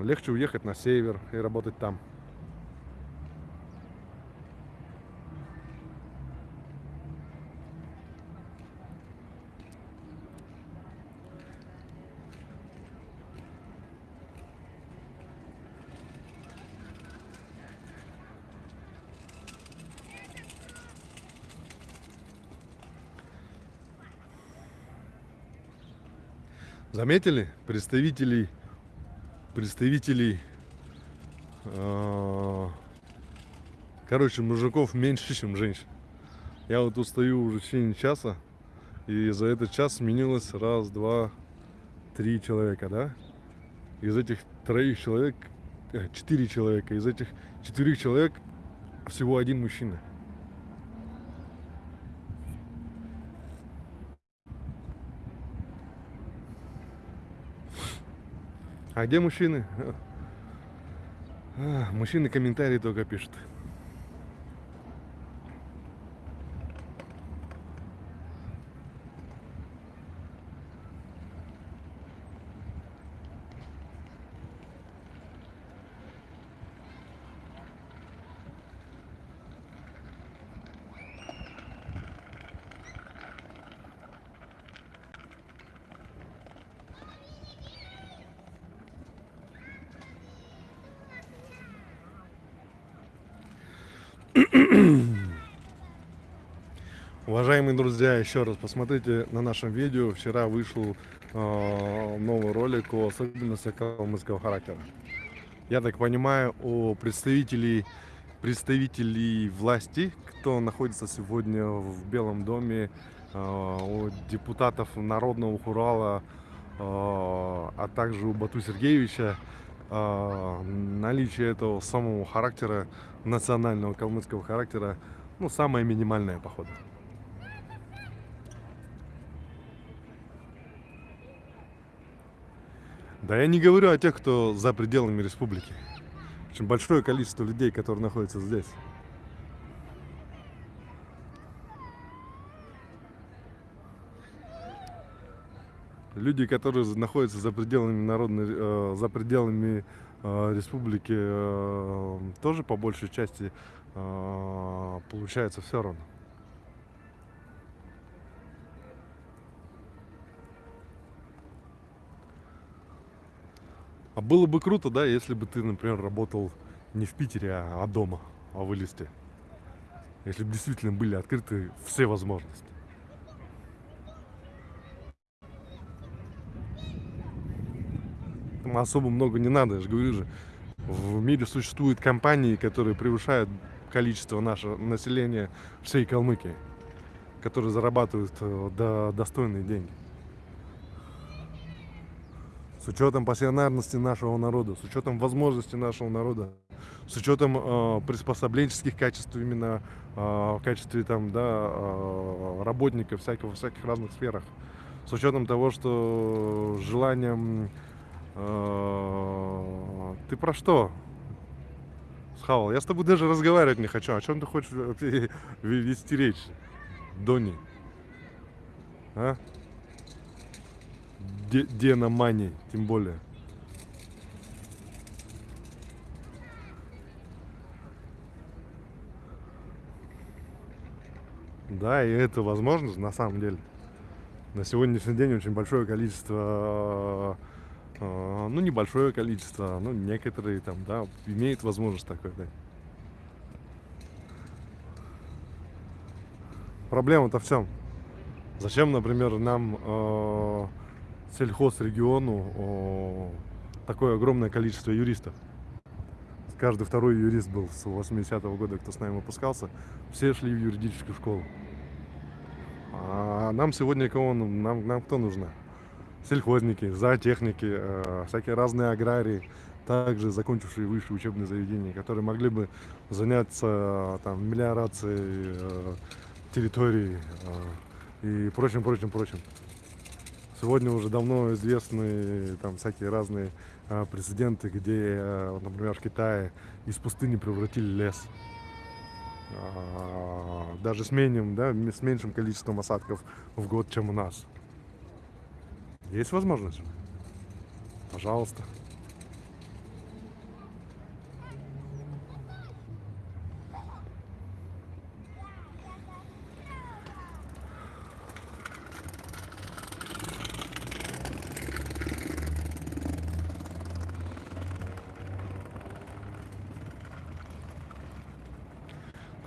Speaker 2: Легче уехать на север и работать там. Заметили? Представителей представителей э, короче мужиков меньше чем женщин. Я вот тут стою уже в течение часа и за этот час сменилось раз два три человека да? Из этих троих человек э, четыре человека из этих четырех человек всего один мужчина А где мужчины? Мужчины комментарии только пишут. Уважаемые друзья, еще раз посмотрите на нашем видео. Вчера вышел э, новый ролик о особенностях калмыцкого характера. Я так понимаю, о представителей, представителей власти, кто находится сегодня в Белом доме, э, о депутатов Народного Хурала, э, а также у Бату Сергеевича, э, наличие этого самого характера, национального калмыцкого характера, ну, самое минимальное, походу. Да я не говорю о тех, кто за пределами республики. Очень большое количество людей, которые находятся здесь. Люди, которые находятся за пределами народной, э, за пределами э, республики, э, тоже по большей части э, получается все равно. А было бы круто, да, если бы ты, например, работал не в Питере, а, а дома, а в Элисте. Если бы действительно были открыты все возможности. Там особо много не надо, я же говорю же. В мире существуют компании, которые превышают количество нашего населения всей Калмыкии, которые зарабатывают э, до, достойные деньги с учетом пассионарности нашего народа, с учетом возможностей нашего народа, с учетом э, приспособленческих качеств именно э, в качестве там, да, э, работника всякого, всяких разных сферах, с учетом того, что желанием... Э, ты про что? Схавал, я с тобой даже разговаривать не хочу. О чем ты хочешь [LAUGHS] вести речь, Дони? А? Дена Мани, тем более. Да, и это возможно на самом деле. На сегодняшний день очень большое количество, э, ну небольшое количество, ну некоторые там, да, имеют возможность такой, да. Проблема-то в чем? Зачем, например, нам э, сельхозрегиону о, такое огромное количество юристов. Каждый второй юрист был с 80-го года, кто с нами выпускался. Все шли в юридическую школу. А нам сегодня кого нам, нам кто нужно? Сельхозники, зоотехники, э, всякие разные аграрии, также закончившие высшие учебные заведения, которые могли бы заняться там, мелиорацией э, территории э, и прочим, прочим, прочим. Сегодня уже давно известны там всякие разные а, прецеденты, где, а, например, в Китае из пустыни превратили лес. а, даже с меньшим, да, с меньшим количеством осадков в год, чем у нас. Есть возможность? Пожалуйста.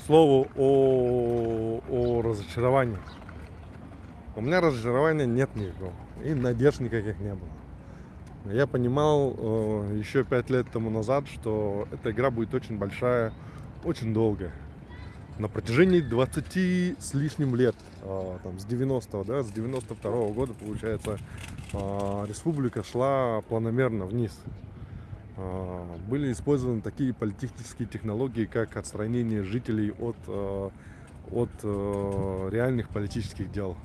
Speaker 2: Слову о, о разочаровании. У меня разочарования нет никакого. И надежд никаких не было. Я понимал э, еще пять лет тому назад, что эта игра будет очень большая, очень долгая. На протяжении 20 с лишним лет, э, там, с 90-го, да, с 92-го года, получается, э, республика шла планомерно вниз. Э, Были использованы такие политические технологии, как отстранение жителей от, э, от э, реальных политических дел.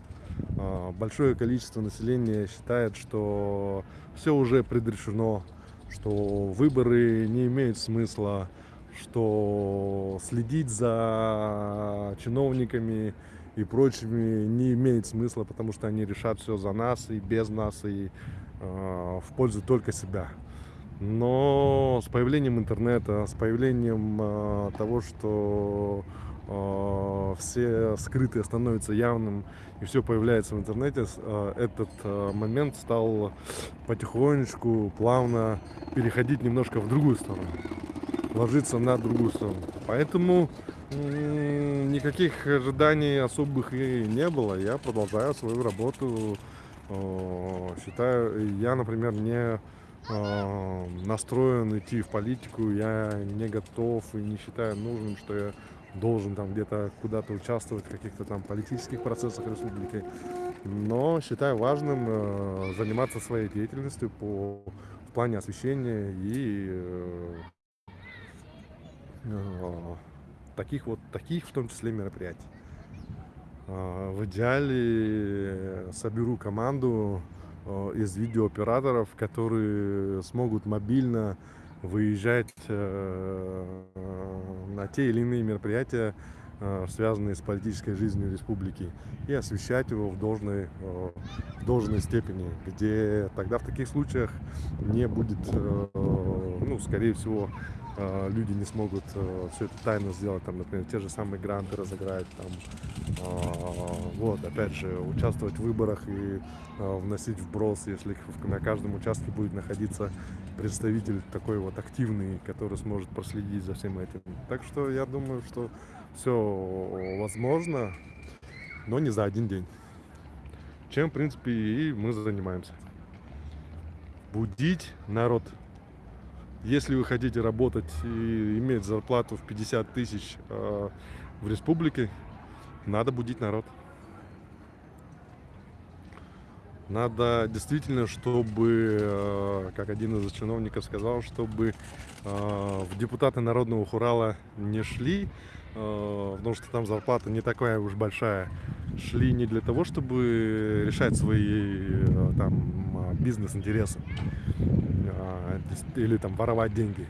Speaker 2: А, Большое количество населения считает, что все уже предрешено, что выборы не имеют смысла, что следить за чиновниками и прочими не имеет смысла, потому что они решат все за нас и без нас, и э, в пользу только себя. Но с появлением интернета, с появлением э, того, что э, все скрытое становится явным и все появляется в интернете, э, этот э, момент стал потихонечку, плавно переходить немножко в другую сторону, ложиться на другую сторону. Поэтому м, никаких ожиданий особых и не было. Я продолжаю свою работу. Э, Считаю, я, например, не э, настроен идти в политику, я не готов и не считаю нужным, что я должен там где-то куда-то участвовать в каких-то там политических процессах республики. Но считаю важным э, заниматься своей деятельностью по в плане освещения и э, э, таких вот таких в том числе мероприятий. В идеале соберу команду из видеооператоров, которые смогут мобильно выезжать э, на те или иные мероприятия, э, связанные с политической жизнью республики, и освещать его в должной, э, в должной степени, где тогда в таких случаях не будет, э, ну, скорее всего, э, люди не смогут все это тайно сделать, там, например, те же самые гранты разыграть, там, а, вот, опять же, участвовать в выборах и вносить вброс, если на каждом участке будет находиться представитель такой вот активный, который сможет проследить за всем этим. Так что я думаю, что все возможно, но не за один день. Чем, в принципе, и мы занимаемся. Будить народ. Если вы хотите работать и иметь зарплату в 50 тысяч э, в республике, надо будить народ. Надо действительно, чтобы, э, как один из чиновников сказал, чтобы э, в депутаты Народного Хурала не шли, потому что там зарплата не такая уж большая. Шли не для того, чтобы решать свои э, там э, бизнес-интересы дес- или там воровать деньги,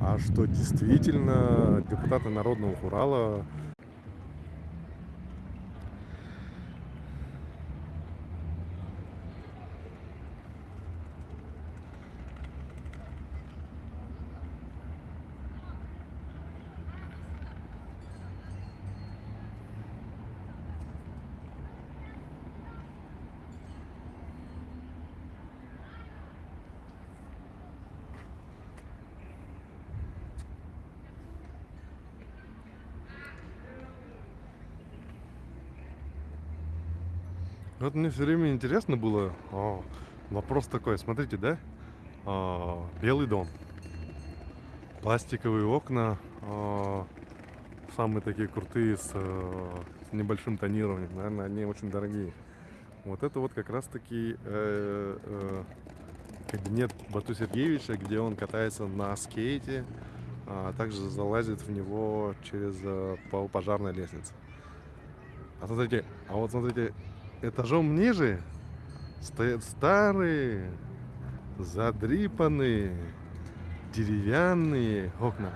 Speaker 2: а что действительно депутаты Народного Хурала Вот мне все время интересно было. а, вопрос такой, смотрите, да? А, белый дом. Пластиковые окна. а, самые такие крутые с, э, с небольшим тонированием. Наверное, они очень дорогие. Вот это вот как раз таки э, э, кабинет Бату Сергеевича, где он катается на скейте, а также залазит в него через э, по пожарной лестнице. А смотрите, а вот смотрите, этажом ниже стоят старые, задрипанные, деревянные окна.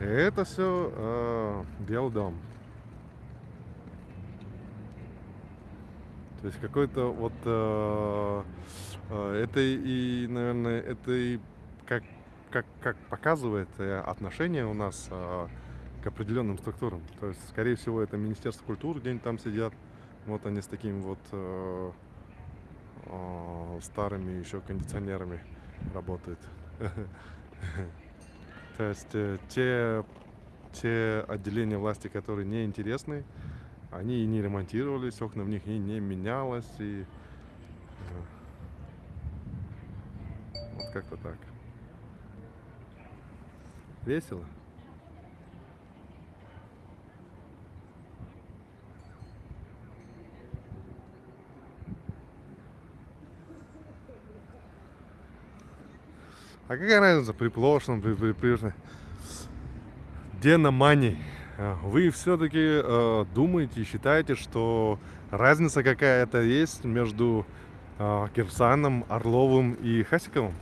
Speaker 2: Это все Белый дом. То есть какой-то вот э, э, это и, наверное, это и как, как, как показывает э, отношение у нас э, к определенным структурам. То есть, скорее всего, это Министерство культуры где-нибудь там сидят. Вот они с такими вот э, э, старыми еще кондиционерами работают. [LAUGHS] То есть э, те, те отделения власти, которые неинтересны, они и не ремонтировались, окна в них и не менялось. И э, вот как-то так. Весело. А какая разница при прошлом, при, при, при... Где на мани? Вы все-таки э, думаете, считаете, что разница какая-то есть между э, Кирсаном, Орловым и Хасиковым?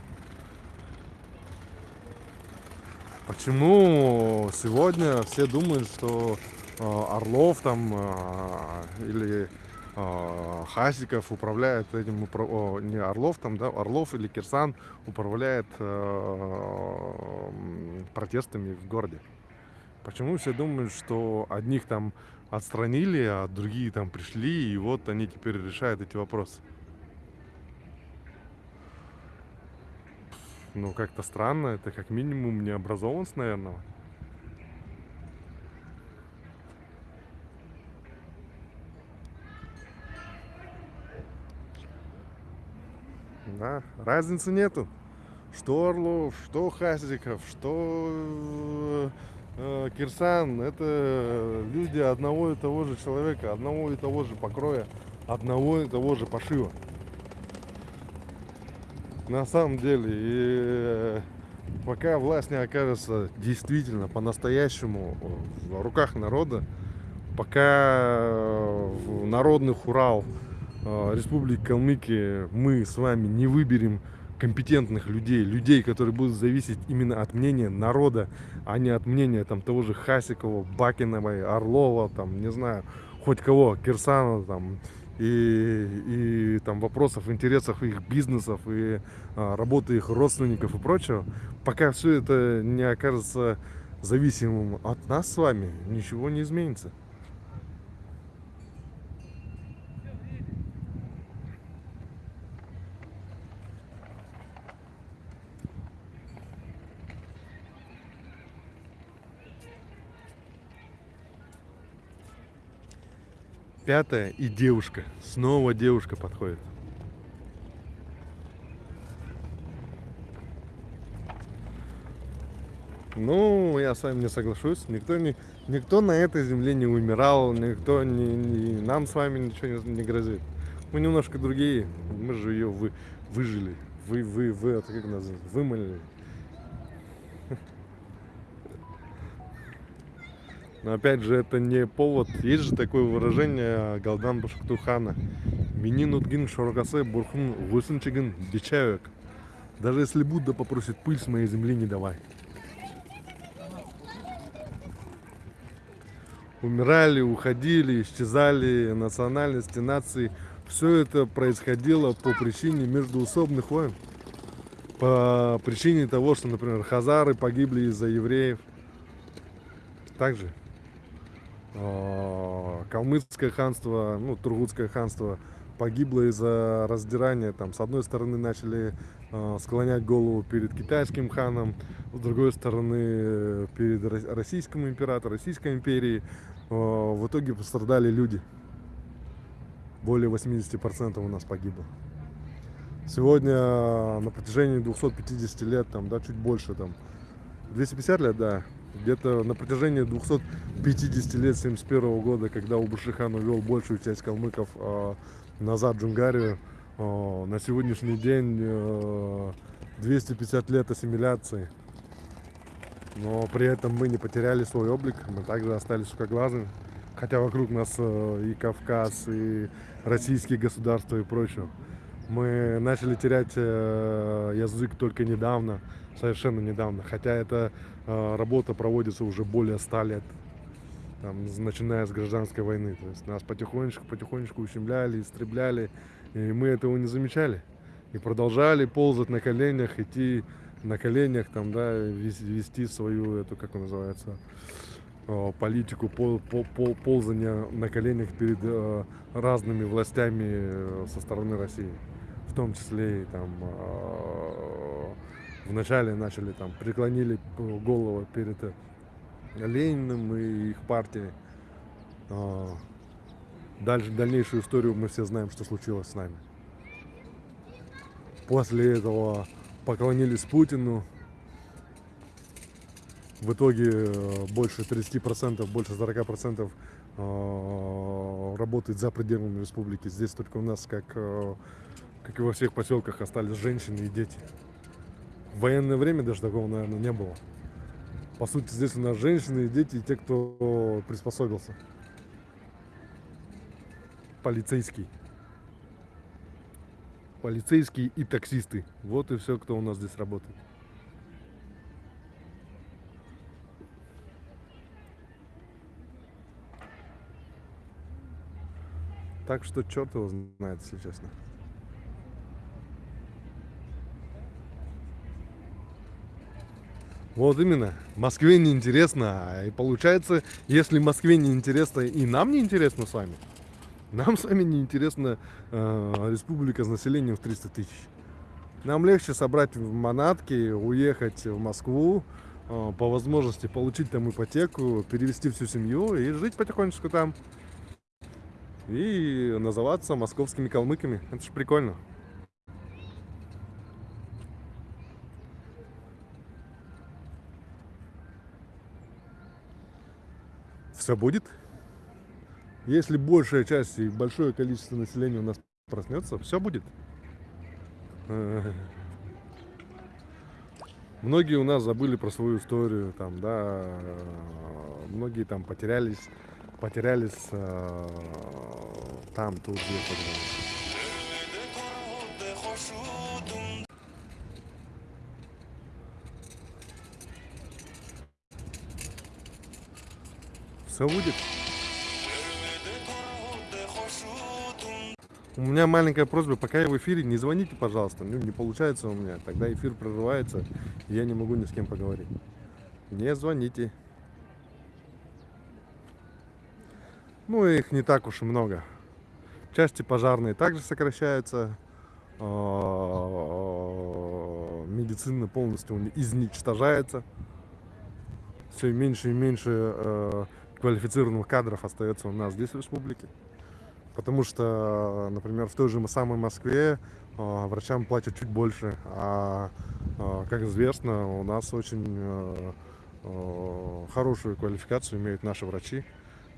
Speaker 2: Почему сегодня все думают, что э, Орлов там э, или Хасиков управляет этим. О, не Орлов там, да, Орлов или Кирсан управляет э, протестами в городе? Почему все думают, что одних там отстранили, а другие там пришли, и вот они теперь решают эти вопросы? Ну, как-то странно, это как минимум необразованность, наверное. Да, разницы нету. Что Орлов, что Хазиков, что э, Кирсан, это люди одного и того же человека, одного и того же покроя, одного и того же пошива. На самом деле, и э, пока власть не окажется действительно по-настоящему в руках народа, пока в народных Урал э, Республики Калмыкия мы с вами не выберем компетентных людей, людей, которые будут зависеть именно от мнения народа, а не от мнения там того же Хасикова, Бакиновой, Орлова, там, не знаю, хоть кого, Кирсанова, там, и, и там вопросов, интересов их бизнесов и а, работы их родственников и прочего, пока все это не окажется зависимым от нас с вами, ничего не изменится. Пятая и девушка. Снова девушка подходит. Ну, я с вами не соглашусь. Никто, не, никто на этой земле не умирал, никто не, не, нам с вами ничего не, не грозит. Мы немножко другие. Мы же ее вы, выжили. Вы, вы, вы, это как называется? Вымолили. Но опять же, это не повод. Есть же такое выражение Галдан Башактухана. Минин утгин шоргасе бурхун гусынчигин дичавек. Даже если Будда попросит пыль с моей земли, не давай. Умирали, уходили, исчезали национальности, нации. Все это происходило по причине междуусобных войн. По причине того, что, например, хазары погибли из-за евреев. Также калмыцкое ханство, ну, Тургутское ханство погибло из-за раздирания. Там, с одной стороны, начали э, склонять голову перед китайским ханом, с другой стороны, перед российским императором, Российской империей. Э, в итоге пострадали люди. Более 80% у нас погибло. Сегодня на протяжении 250 лет, там, да, чуть больше, там, 250 лет, да, где-то на протяжении 250 лет 71 года, когда Убушихан увел большую часть калмыков э, назад в Джунгарию, э, на сегодняшний день э, 250 лет ассимиляции. Но при этом мы не потеряли свой облик, мы также остались узкоглазыми. Хотя вокруг нас и Кавказ, и российские государства и прочее. Мы начали терять язык только недавно, совершенно недавно. Хотя эта э, работа проводится уже более ста лет, там, начиная с гражданской войны. То есть нас потихонечку, потихонечку ущемляли, истребляли, и мы этого не замечали. И продолжали ползать на коленях, идти на коленях, там, да, вес- вести свою, эту, как она называется, э, политику пол, пол- пол- ползания на коленях перед э, разными властями э, со стороны России. В том числе и там вначале начали там преклонили голову перед э, Лениным и их партией. Э, Дальше, дальнейшую историю мы все знаем, что случилось с нами. После этого поклонились Путину. В итоге э, больше 30%, больше 40% э, работает за пределами республики. Здесь только у нас, как, э, как и во всех поселках, остались женщины и дети. В военное время даже такого, наверное, не было. По сути, здесь у нас женщины дети, и те, кто приспособился. Полицейский. Полицейские и таксисты. Вот и все, кто у нас здесь работает. Так что черт его знает, если честно. Вот именно. Москве не интересно. И получается, если Москве не интересно и нам не интересно с вами, нам с вами не интересна э, республика с населением в 300 тысяч. Нам легче собрать в манатки, уехать в Москву, э, по возможности получить там ипотеку, перевести всю семью и жить потихонечку там. И называться московскими калмыками. Это же прикольно. Все будет. Если большая часть и большое количество населения у нас проснется, все будет. Э, Многие у нас забыли про свою историю, там, да, многие там потерялись, потерялись э, там, тут, здесь, Все будет. У меня маленькая просьба, пока я в эфире, не звоните, пожалуйста. Ну, не получается у меня. Тогда эфир прерывается, и я не могу ни с кем поговорить. Не звоните. Ну, их не так уж и много. Части пожарные также сокращаются. А, Медицина полностью изничтожается. Все меньше и меньше э, квалифицированных кадров остается у нас здесь в республике. Потому что, например, в той же самой Москве э, врачам платят чуть больше, а, э, как известно, у нас очень э, э, хорошую квалификацию имеют наши врачи,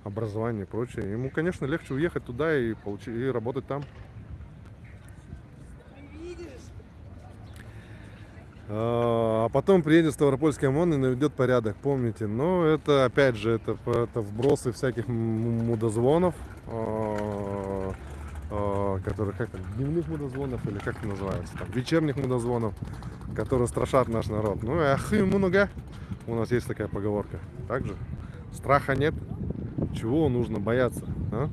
Speaker 2: образование и прочее. Ему, конечно, легче уехать туда и, получи- и работать там. А потом приедет Ставропольский ОМОН и наведет порядок, помните. Но это, опять же, это, это вбросы всяких мудозвонов, а, а, которые, как там, дневных мудозвонов или как это называется, там, вечерних мудозвонов, которые страшат наш народ. Ну ах, и много. У нас есть такая поговорка. Также страха нет. Чего нужно бояться? а?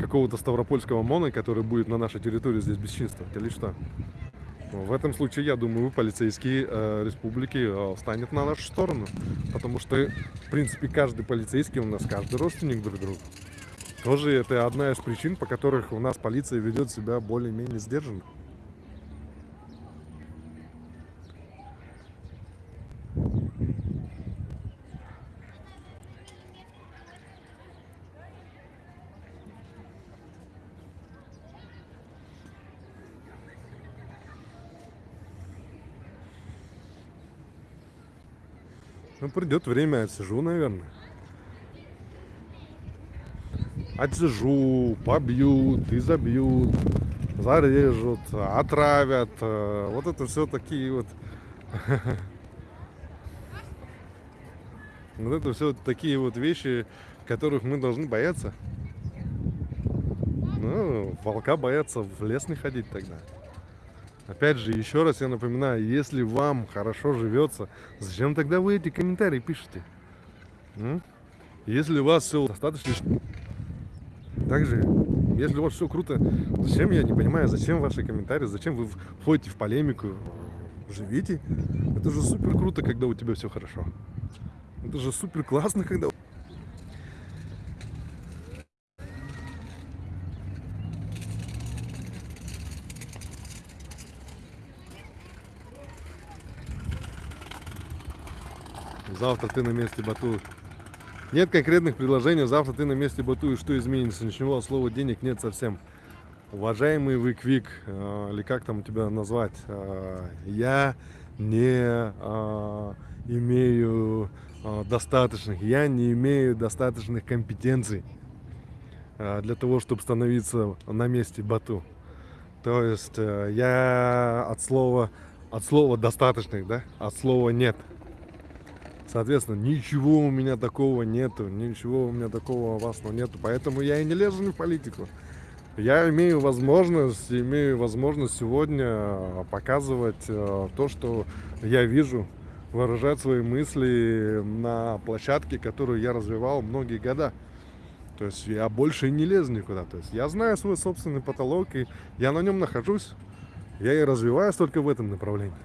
Speaker 2: Какого-то Ставропольского ОМОНа, который будет на нашей территории здесь бесчинствовать или что? Ну, В этом случае, я думаю, полицейские э, республики э, встанет на нашу сторону. Потому что, в принципе, каждый полицейский у нас, каждый родственник друг другу. Тоже это одна из причин, по которых у нас полиция ведет себя более-менее сдержанно. Придет время, отсижу, наверное. Отсижу, побьют, изобьют, зарежут, отравят. э, Вот это все такие вот... [LAUGHS] Вот это все такие вот вещи, которых мы должны бояться. Ну, волка боятся в лес не ходить тогда. Опять же, еще раз я напоминаю, если вам хорошо живется, зачем тогда вы эти комментарии пишете? М? Если у вас все достаточно... Также, если у вас все круто, зачем, я не понимаю, зачем ваши комментарии, зачем вы входите в полемику? Живите. Это же супер круто, когда у тебя все хорошо. Это же супер классно, когда... Завтра ты на месте Бату. Нет конкретных предложений. Завтра ты на месте Бату. И что изменится? Ничего, слова денег нет совсем. Уважаемый вы Квик, э, или как там тебя назвать, э, я не э, имею достаточных, я не имею достаточных компетенций для того, чтобы становиться на месте Бату. То есть я от слова, от слова достаточных, да, от слова нет. Соответственно, ничего у меня такого нету, ничего у меня такого опасного нету, поэтому я и не лезу ни в политику. Я имею возможность, имею возможность сегодня показывать э, то, что я вижу, выражать свои мысли на площадке, которую я развивал многие года. То есть я больше не лезу никуда. То есть я знаю свой собственный потолок, и я на нем нахожусь. Я и развиваюсь только в этом направлении.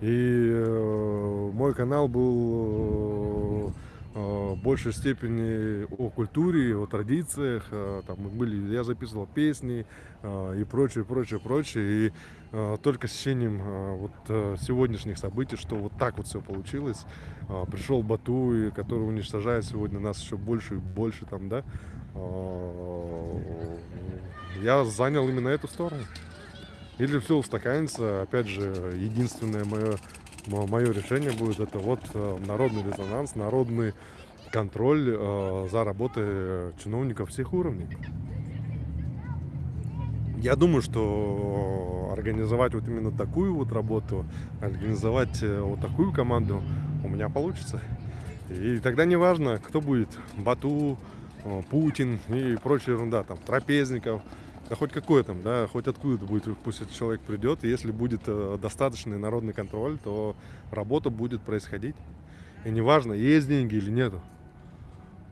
Speaker 2: И э, мой канал был э, в большей степени о культуре, о традициях. Э, там были, я записывал песни э, и прочее, прочее, прочее. И э, только с течением э, вот э, сегодняшних событий, что вот так вот все получилось, э, пришел Бату, который уничтожает сегодня нас еще больше и больше там, да. Э, я занял именно эту сторону. Или все устаканится, опять же, единственное мое, мое решение будет это вот э, народный резонанс, народный контроль э, за работой чиновников всех уровней. Я думаю, что организовать вот именно такую вот работу, организовать э, вот такую команду у меня получится. И тогда не важно, кто будет, Бату, э, Путин и прочая ерунда, там, Трапезников, да хоть какой там, да, хоть откуда будет, пусть этот человек придет, и если будет э, достаточный народный контроль, то работа будет происходить. И неважно, есть деньги или нету.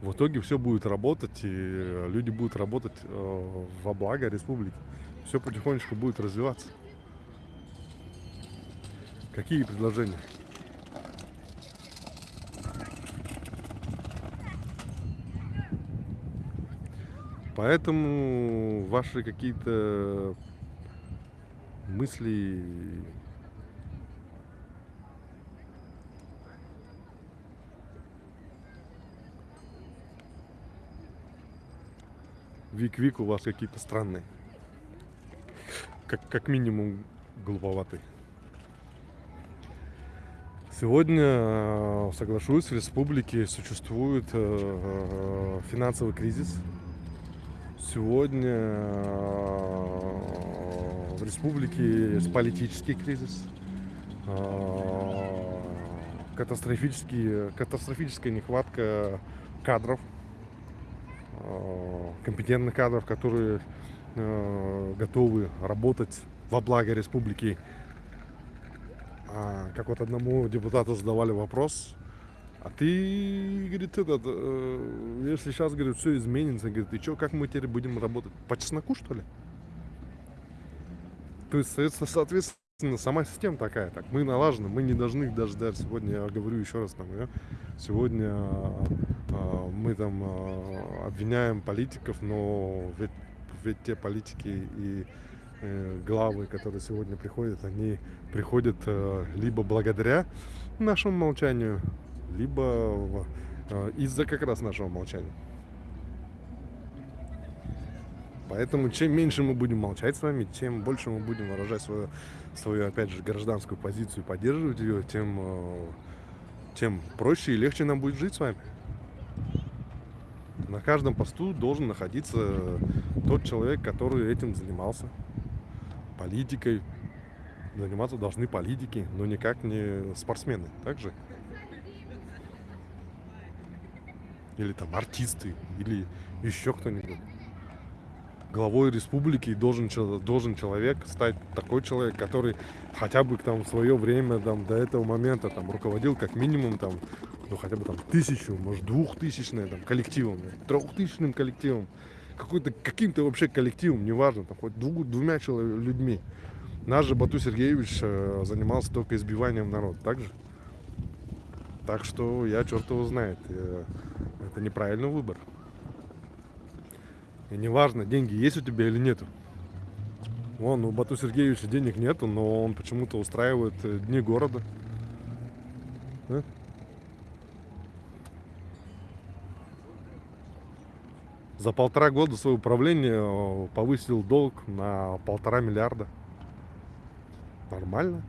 Speaker 2: В итоге все будет работать, и люди будут работать э, во благо республики. Все потихонечку будет развиваться. Какие предложения? Поэтому ваши какие-то мысли Вик-вик у вас какие-то странные. Как, как минимум глуповатые. Сегодня, э, соглашусь, в республике существует э, э, финансовый кризис, Сегодня э, в республике есть политический кризис, э, катастрофический, катастрофическая нехватка кадров, э, компетентных кадров, которые готовы работать во благо республики. А, как вот одному депутату задавали вопрос, а ты, говорит, этот, э, если сейчас, говорит, все изменится, говорит, и что, как мы теперь будем работать? По чесноку, что ли? То есть, соответственно, сама система такая, так, мы налажены, мы не должны даже, даже сегодня, я говорю еще раз, там, я, сегодня э, мы там э, обвиняем политиков, но ведь, ведь те политики и э, главы, которые сегодня приходят, они приходят э, либо благодаря нашему молчанию, либо э, из-за как раз нашего молчания. Поэтому чем меньше мы будем молчать с вами, тем больше мы будем выражать свою, свою опять же, гражданскую позицию, поддерживать ее, тем, э, тем проще и легче нам будет жить с вами. На каждом посту должен находиться тот человек, который этим занимался. Политикой. Заниматься должны политики, но никак не спортсмены. Также или там артисты, или еще кто-нибудь. главой республики должен, должен человек стать такой человек, который хотя бы там в свое время там, до этого момента там руководил как минимум там ну хотя бы там тысячу, может двухтысячным там коллективом, трехтысячным коллективом, какой-то каким-то вообще коллективом, неважно, там хоть дву- двумя чело- людьми. Наш же Бату Сергеевич э, занимался только избиванием народа, так же? Так что я черт его знает. Это неправильный выбор. И неважно, деньги есть у тебя или нету. Вон, у Бату Сергеевича денег нету, но он почему-то устраивает э, дни города. Да? За полтора года своего управления э, повысил долг на полтора миллиарда. Нормально.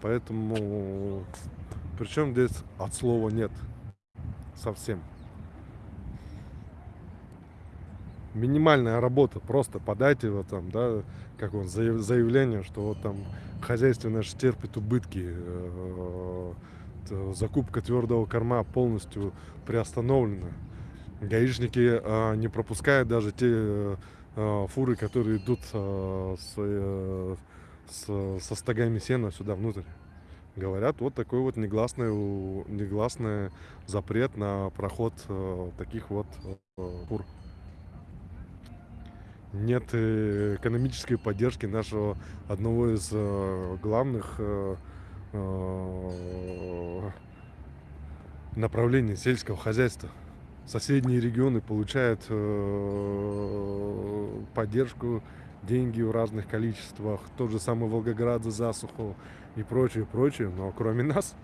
Speaker 2: Поэтому причем здесь от слова нет совсем. Минимальная работа, просто подайте вот там, да, как он, заяв- заявление, что вот там хозяйство наше терпит убытки, э, т- закупка твердого корма полностью приостановлена. Гаишники э, не пропускают даже те э, э, фуры, которые идут э, э, с- со стогами сена сюда внутрь. Говорят, вот такой вот негласный, негласный запрет на проход э, таких вот э, фур. Нет э, экономической поддержки нашего одного из э, главных э, э, направлений сельского хозяйства. Соседние регионы получают э, поддержку, деньги в разных количествах. Тот же самый Волгоград за засуху и прочее, прочее. Но кроме нас,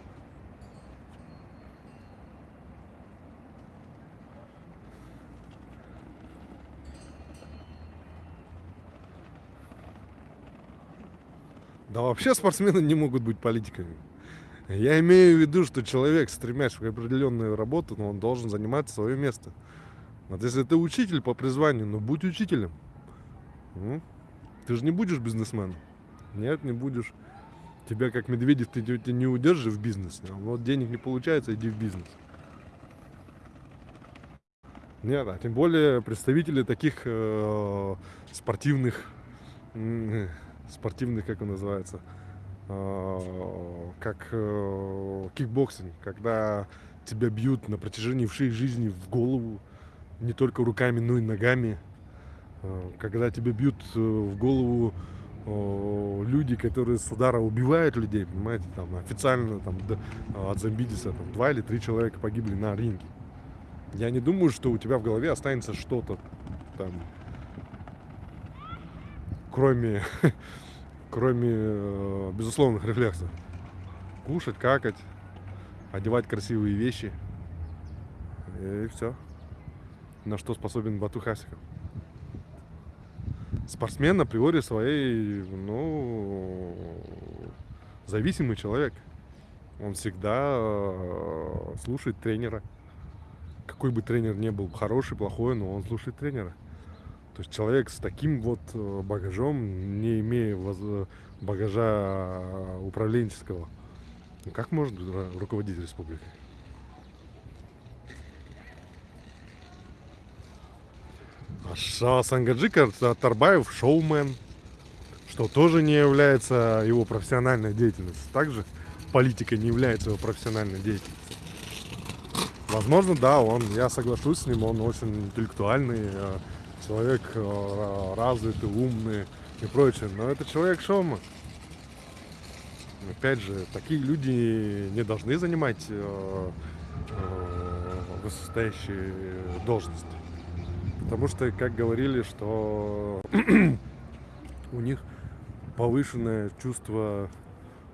Speaker 2: да вообще спортсмены не могут быть политиками. Я имею в виду, что человек, стремясь в определенную работу, но он должен занимать свое место. Вот если ты учитель по призванию, ну будь учителем. Ты же не будешь бизнесменом. Нет, не будешь. Тебя как Медведев ты, ты не удержишь в бизнесе. А Вот денег не получается, иди в бизнес. Нет, а тем более представители таких э, спортивных, м, спортивных, как он называется, э, как э, кикбоксинг, когда тебя бьют на протяжении всей жизни в голову, не только руками, но и ногами, Э, когда тебя бьют э, в голову э, люди, которые с удара убивают людей, понимаете, там официально там д- от Замбидиса там, два или три человека погибли на ринге. Я не думаю, что у тебя в голове останется что-то там, кроме, [LAUGHS] кроме э, безусловных рефлексов. Кушать, какать, одевать красивые вещи. И все. На что способен Бату Хасиков. Спортсмен априори своей, ну, зависимый человек. Он всегда э, слушает тренера. Какой бы тренер ни был, хороший, плохой, но он слушает тренера. То есть человек с таким вот э, багажом, не имея багажа э, управленческого, ну как может ру- руководить республикой? А Сангаджика Та- Тарбаев шоумен, что тоже не является его профессиональной деятельностью. Также политика не является его профессиональной деятельностью. Возможно, да, он, я соглашусь с ним, он очень интеллектуальный э, человек, э, развитый, умный и прочее. Но это человек шоумен. Опять же, такие люди не должны занимать э, высокостоящие должности. Потому что, как говорили, что [CLEARS THROAT] у них повышенное чувство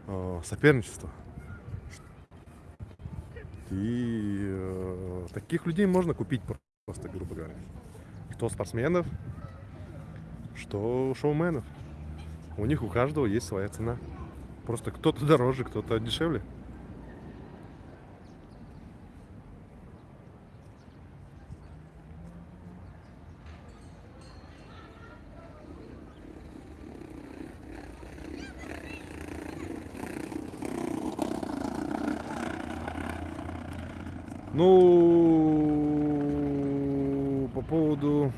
Speaker 2: э, соперничества. И э, таких людей можно купить просто, грубо говоря. Что спортсменов, что шоуменов. У них у каждого есть своя цена. Просто кто-то дороже, кто-то дешевле. Ну, по поводу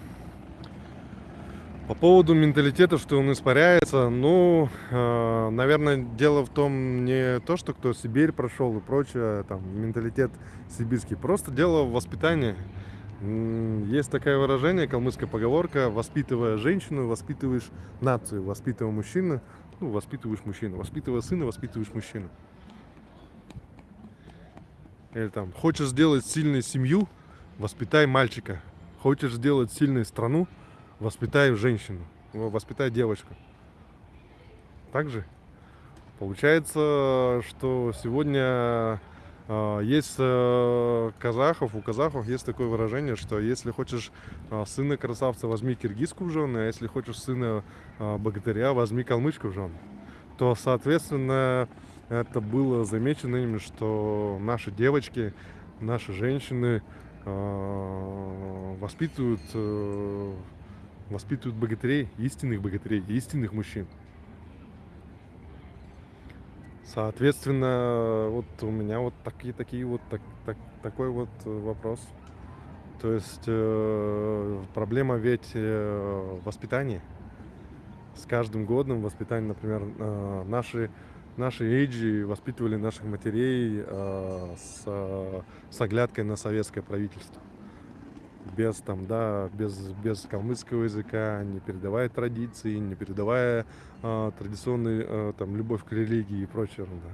Speaker 2: поводу менталитета, что он испаряется, ну, э, наверное, дело в том не то, что кто Сибирь прошел и прочее, там, менталитет сибирский, просто дело в воспитании. Есть такое выражение, калмыцкая поговорка, воспитывая женщину, воспитываешь нацию, воспитывая мужчину, ну, воспитываешь мужчину, воспитывая сына, воспитываешь мужчину. Или там, хочешь сделать сильную семью, воспитай мальчика. Хочешь сделать сильную страну, воспитай женщину, воспитай девочку. Так же? Получается, что сегодня а, есть э, казахов, у казахов есть такое выражение, что если хочешь а, сына красавца, возьми киргизку в жены, а если хочешь сына а, богатыря, возьми калмычку в жены. То, соответственно, это было замечено именно, что наши девочки, наши женщины а, воспитывают, э, воспитывают богатырей, истинных богатырей, истинных мужчин. Соответственно, вот у меня вот такие такие вот так, так- такой вот вопрос. То есть э, проблема ведь э, воспитания. С каждым годом воспитание, например, э, наши наши эйджи воспитывали наших матерей э, с, э, с оглядкой на советское правительство. Без там, да, без, без калмыцкого языка, не передавая традиции, не передавая э, традиционную э, там любовь к религии и прочее ерунда.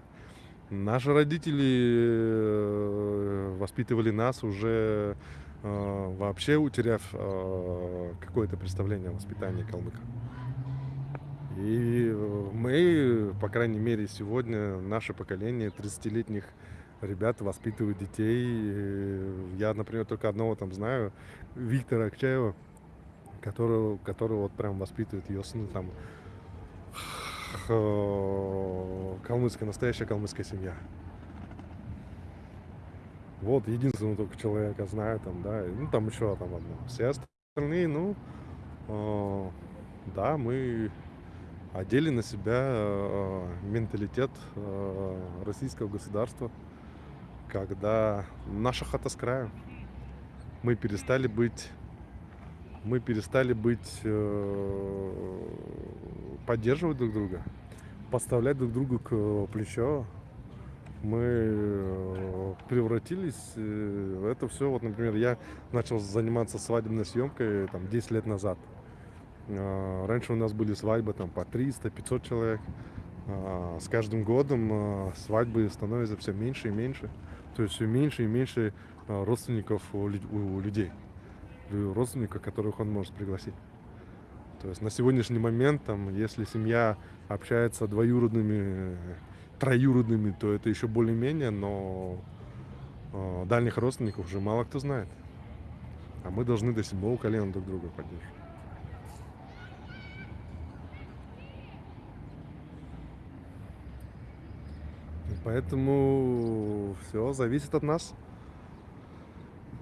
Speaker 2: Наши родители э, воспитывали нас уже э, вообще утеряв э, какое-то представление о воспитании калмыка. И э, мы, по крайней мере, сегодня, наше поколение 30-летних ребят воспитывают детей. Я, например, только одного там знаю, Виктора Акчаева, которого, которого вот прям воспитывает ее сын там э, калмыцкая, настоящая калмыцкая семья. Вот, единственного только человека знаю там, да, ну там еще там одно. Все остальные, ну, э, да, мы одели на себя э, менталитет э, российского государства, когда наша хата с краю. Мы перестали быть, мы перестали быть, э, поддерживать друг друга, подставлять друг другу к плечо. Мы превратились, это все, вот, например, я начал заниматься свадебной съемкой там 10 лет назад. А, Раньше у нас были свадьбы там по 300-500 человек. А, С каждым годом а, свадьбы становятся все меньше и меньше. То есть все меньше и меньше родственников у лю- у людей. Лю- Родственников, которых он может пригласить. То есть на сегодняшний момент, там, если семья общается двоюродными, троюродными, то это еще более-менее, но дальних родственников уже мало кто знает. А мы должны до седьмого колена друг друга поддерживать. И Поэтому все зависит от нас.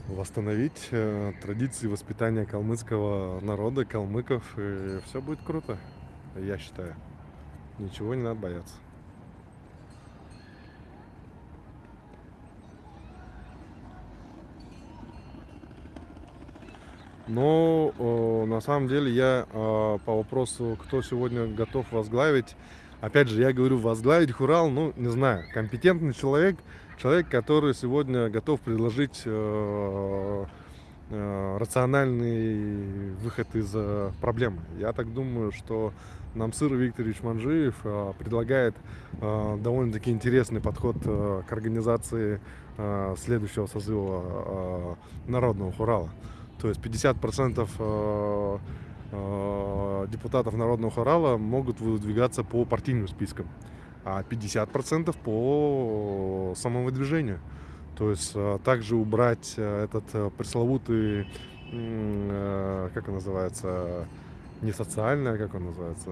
Speaker 2: Восстановить э, традиции воспитания калмыцкого народа, калмыков, и все будет круто, я считаю. Ничего не надо бояться. Но э, на самом деле я э, по вопросу, кто сегодня готов возглавить, опять же, я говорю возглавить Хурал, ну, не знаю, компетентный человек, человек, который сегодня готов предложить э, э, рациональный выход из э, проблемы. Я так думаю, что Намсыр Викторович Манжиев э, предлагает э, довольно-таки интересный подход э, к организации э, следующего созыва э, Народного Хурала. То есть 50% э, э, депутатов Народного Хорала могут выдвигаться по партийным спискам, а 50% по самовыдвижению. То есть э, также убрать э, этот э, пресловутый, э, как он называется, не социальный, а как он называется,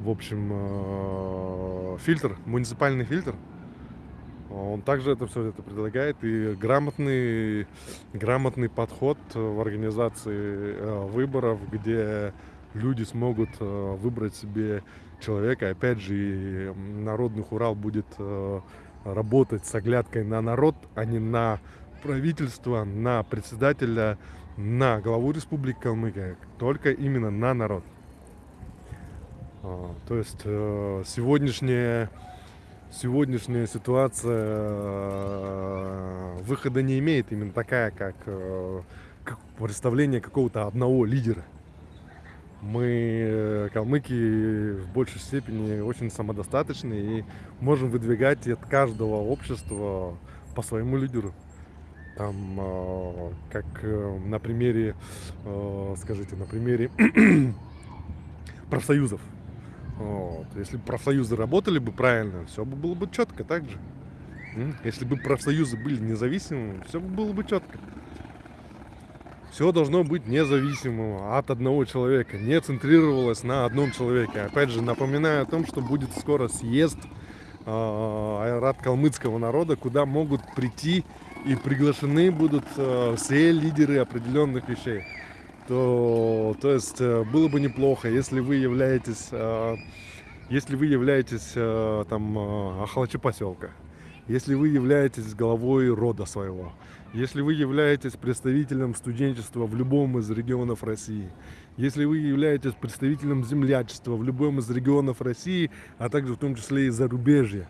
Speaker 2: в общем, э, фильтр, муниципальный фильтр. Он также это все это предлагает и грамотный, грамотный подход в организации э, выборов, где люди смогут э, выбрать себе человека. Опять же, и народный хурал будет э, работать с оглядкой на народ, а не на правительство, на председателя, на главу Республики Калмыкия, только именно на народ. А, То есть э, сегодняшняя, ситуация э, выхода не имеет именно такая, как, э, представление какого-то одного лидера. Мы, э, калмыки, в большей степени очень самодостаточны и можем выдвигать от каждого общества по своему лидеру. Там, как на примере, скажите, на примере [CLEARS THROAT] профсоюзов. Вот. Если бы профсоюзы работали бы правильно, все бы было бы четко так же. Если бы профсоюзы были независимыми, все бы было бы четко. Все должно быть независимым от одного человека, не центрировалось на одном человеке. Опять же, напоминаю о том, что будет скоро съезд э, Айрат калмыцкого народа, куда могут прийти и приглашены будут э, все лидеры определенных вещей то, то есть э, было бы неплохо, если вы являетесь, э, если вы являетесь э, там Ахалачи поселка, если вы являетесь главой рода своего, если вы являетесь представителем студенчества в любом из регионов России, если вы являетесь представителем землячества в любом из регионов России, а также в том числе и зарубежья,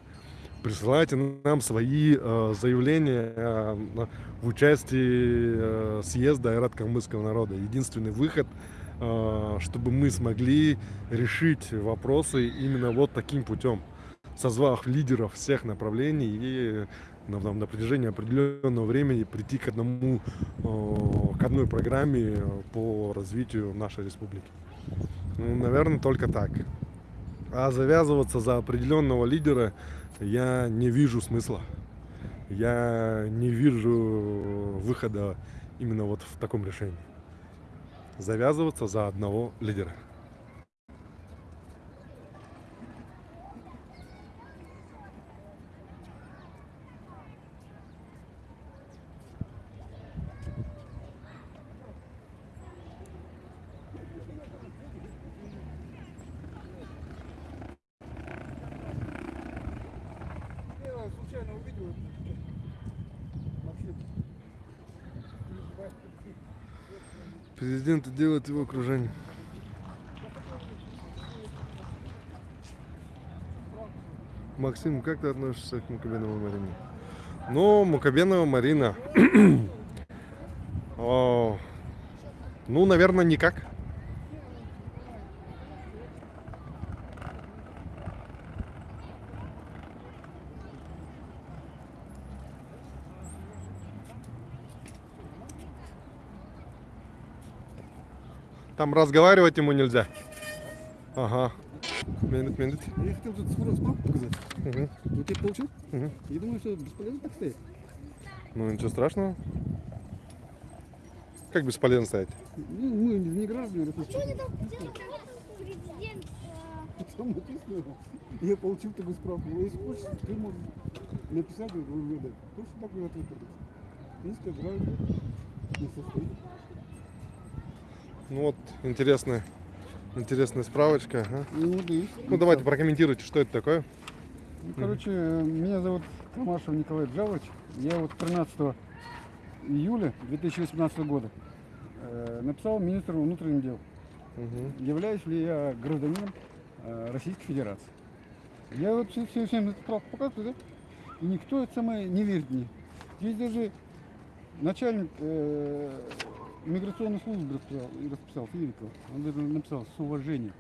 Speaker 2: присылайте нам свои э, заявления э, в участии э, съезда Айрат калмыцкого народа. Единственный выход, э, чтобы мы смогли решить вопросы именно вот таким путем, созвав лидеров всех направлений и на, на- на протяжении определенного времени прийти к одному, э, к одной программе по развитию нашей республики. Ну, наверное, только так. А завязываться за определенного лидера я не вижу смысла. Я не вижу выхода именно вот в таком решении. Завязываться за одного лидера. Президент делает его окружение. Максим, как ты относишься к Мукабеновой Марине? Ну, Мукабенова Марина. О, [CLEARS THROAT] ну, наверное, никак. Там разговаривать ему нельзя. Ага. Минут, минут.
Speaker 4: Я хотел тут справку показать.
Speaker 2: Мгм,
Speaker 4: Вот я получил.
Speaker 2: мгм.
Speaker 4: Я думаю, что бесполезно так стоять.
Speaker 2: Ну, ничего страшного. Как бесполезно стоять?
Speaker 4: Ну, мы не граждане Российской
Speaker 5: Что они там делают? Президент. э, [LAUGHS]
Speaker 4: Там написано. Я получил такую справку. Если хочешь, ты можешь написать в МВД. Просто такой ответ. Если граждан не состоит.
Speaker 2: Ну вот, интересная, интересная справочка. ага.
Speaker 4: Ну, есть.
Speaker 2: Ну, давайте прокомментируйте, что это такое.
Speaker 4: Ну, короче, меня зовут Камашев Николай Джавович. Я вот 13 июля 2018 года э, написал министру внутренних дел.
Speaker 2: Мгм.
Speaker 4: являюсь ли я гражданином э, Российской Федерации. Я вот все, все, всем эту справку показываю, да? И никто это самое не верит мне. Здесь даже начальник э, миграционной службы расписал, и расписал Филиппов. Он даже написал с уважением.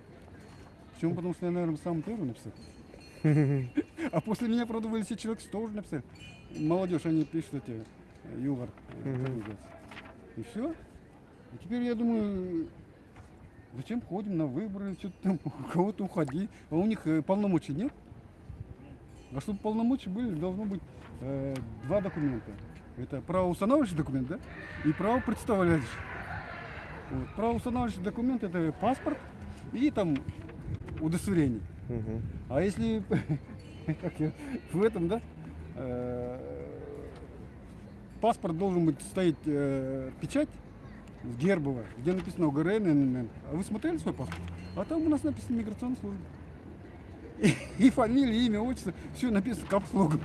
Speaker 4: Почему? Потому что я, наверное, самый первый написал. А после меня, правда, все человек 100 уже написали. Молодежь, они пишут эти э, юмор. э. И все. И теперь я думаю, зачем ходим на выборы, что-то там, [LAUGHS] у кого-то уходи. А у них э, полномочий нет. А чтобы полномочия были, должно быть э, два документа. Это правоустанавливающий документ, да? И правопредставляющий. Вот. Правоустанавливающий документ это паспорт и там удостоверение.
Speaker 2: Мгм.
Speaker 4: А если [LAUGHS] в этом, да, э, паспорт должен быть стоять э, печать гербовая, где написано ОГРН, ННН. А вы смотрели свой паспорт? А там у нас написано миграционная служба. И, [LAUGHS] и фамилия, имя, отчество, все написано капслогом.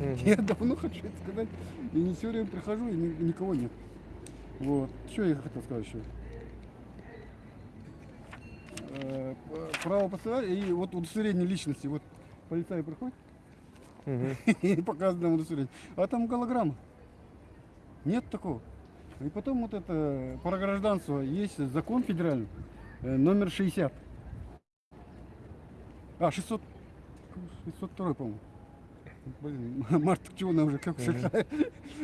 Speaker 2: Мгм.
Speaker 4: Я давно хочу это сказать. И не все время прихожу, и ни- никого нет. Вот. Что я хотел сказать еще? Э, Право постоянно и вот удостоверение личности. Вот полицай приходит
Speaker 2: Мгм. [LAUGHS]
Speaker 4: и показывает нам удостоверение. А там голограмма. Нет такого. И потом вот это про гражданство есть закон федеральный, э, номер 60. А, 600, 602, по-моему. Блин, [LAUGHS] март, чего она уже как?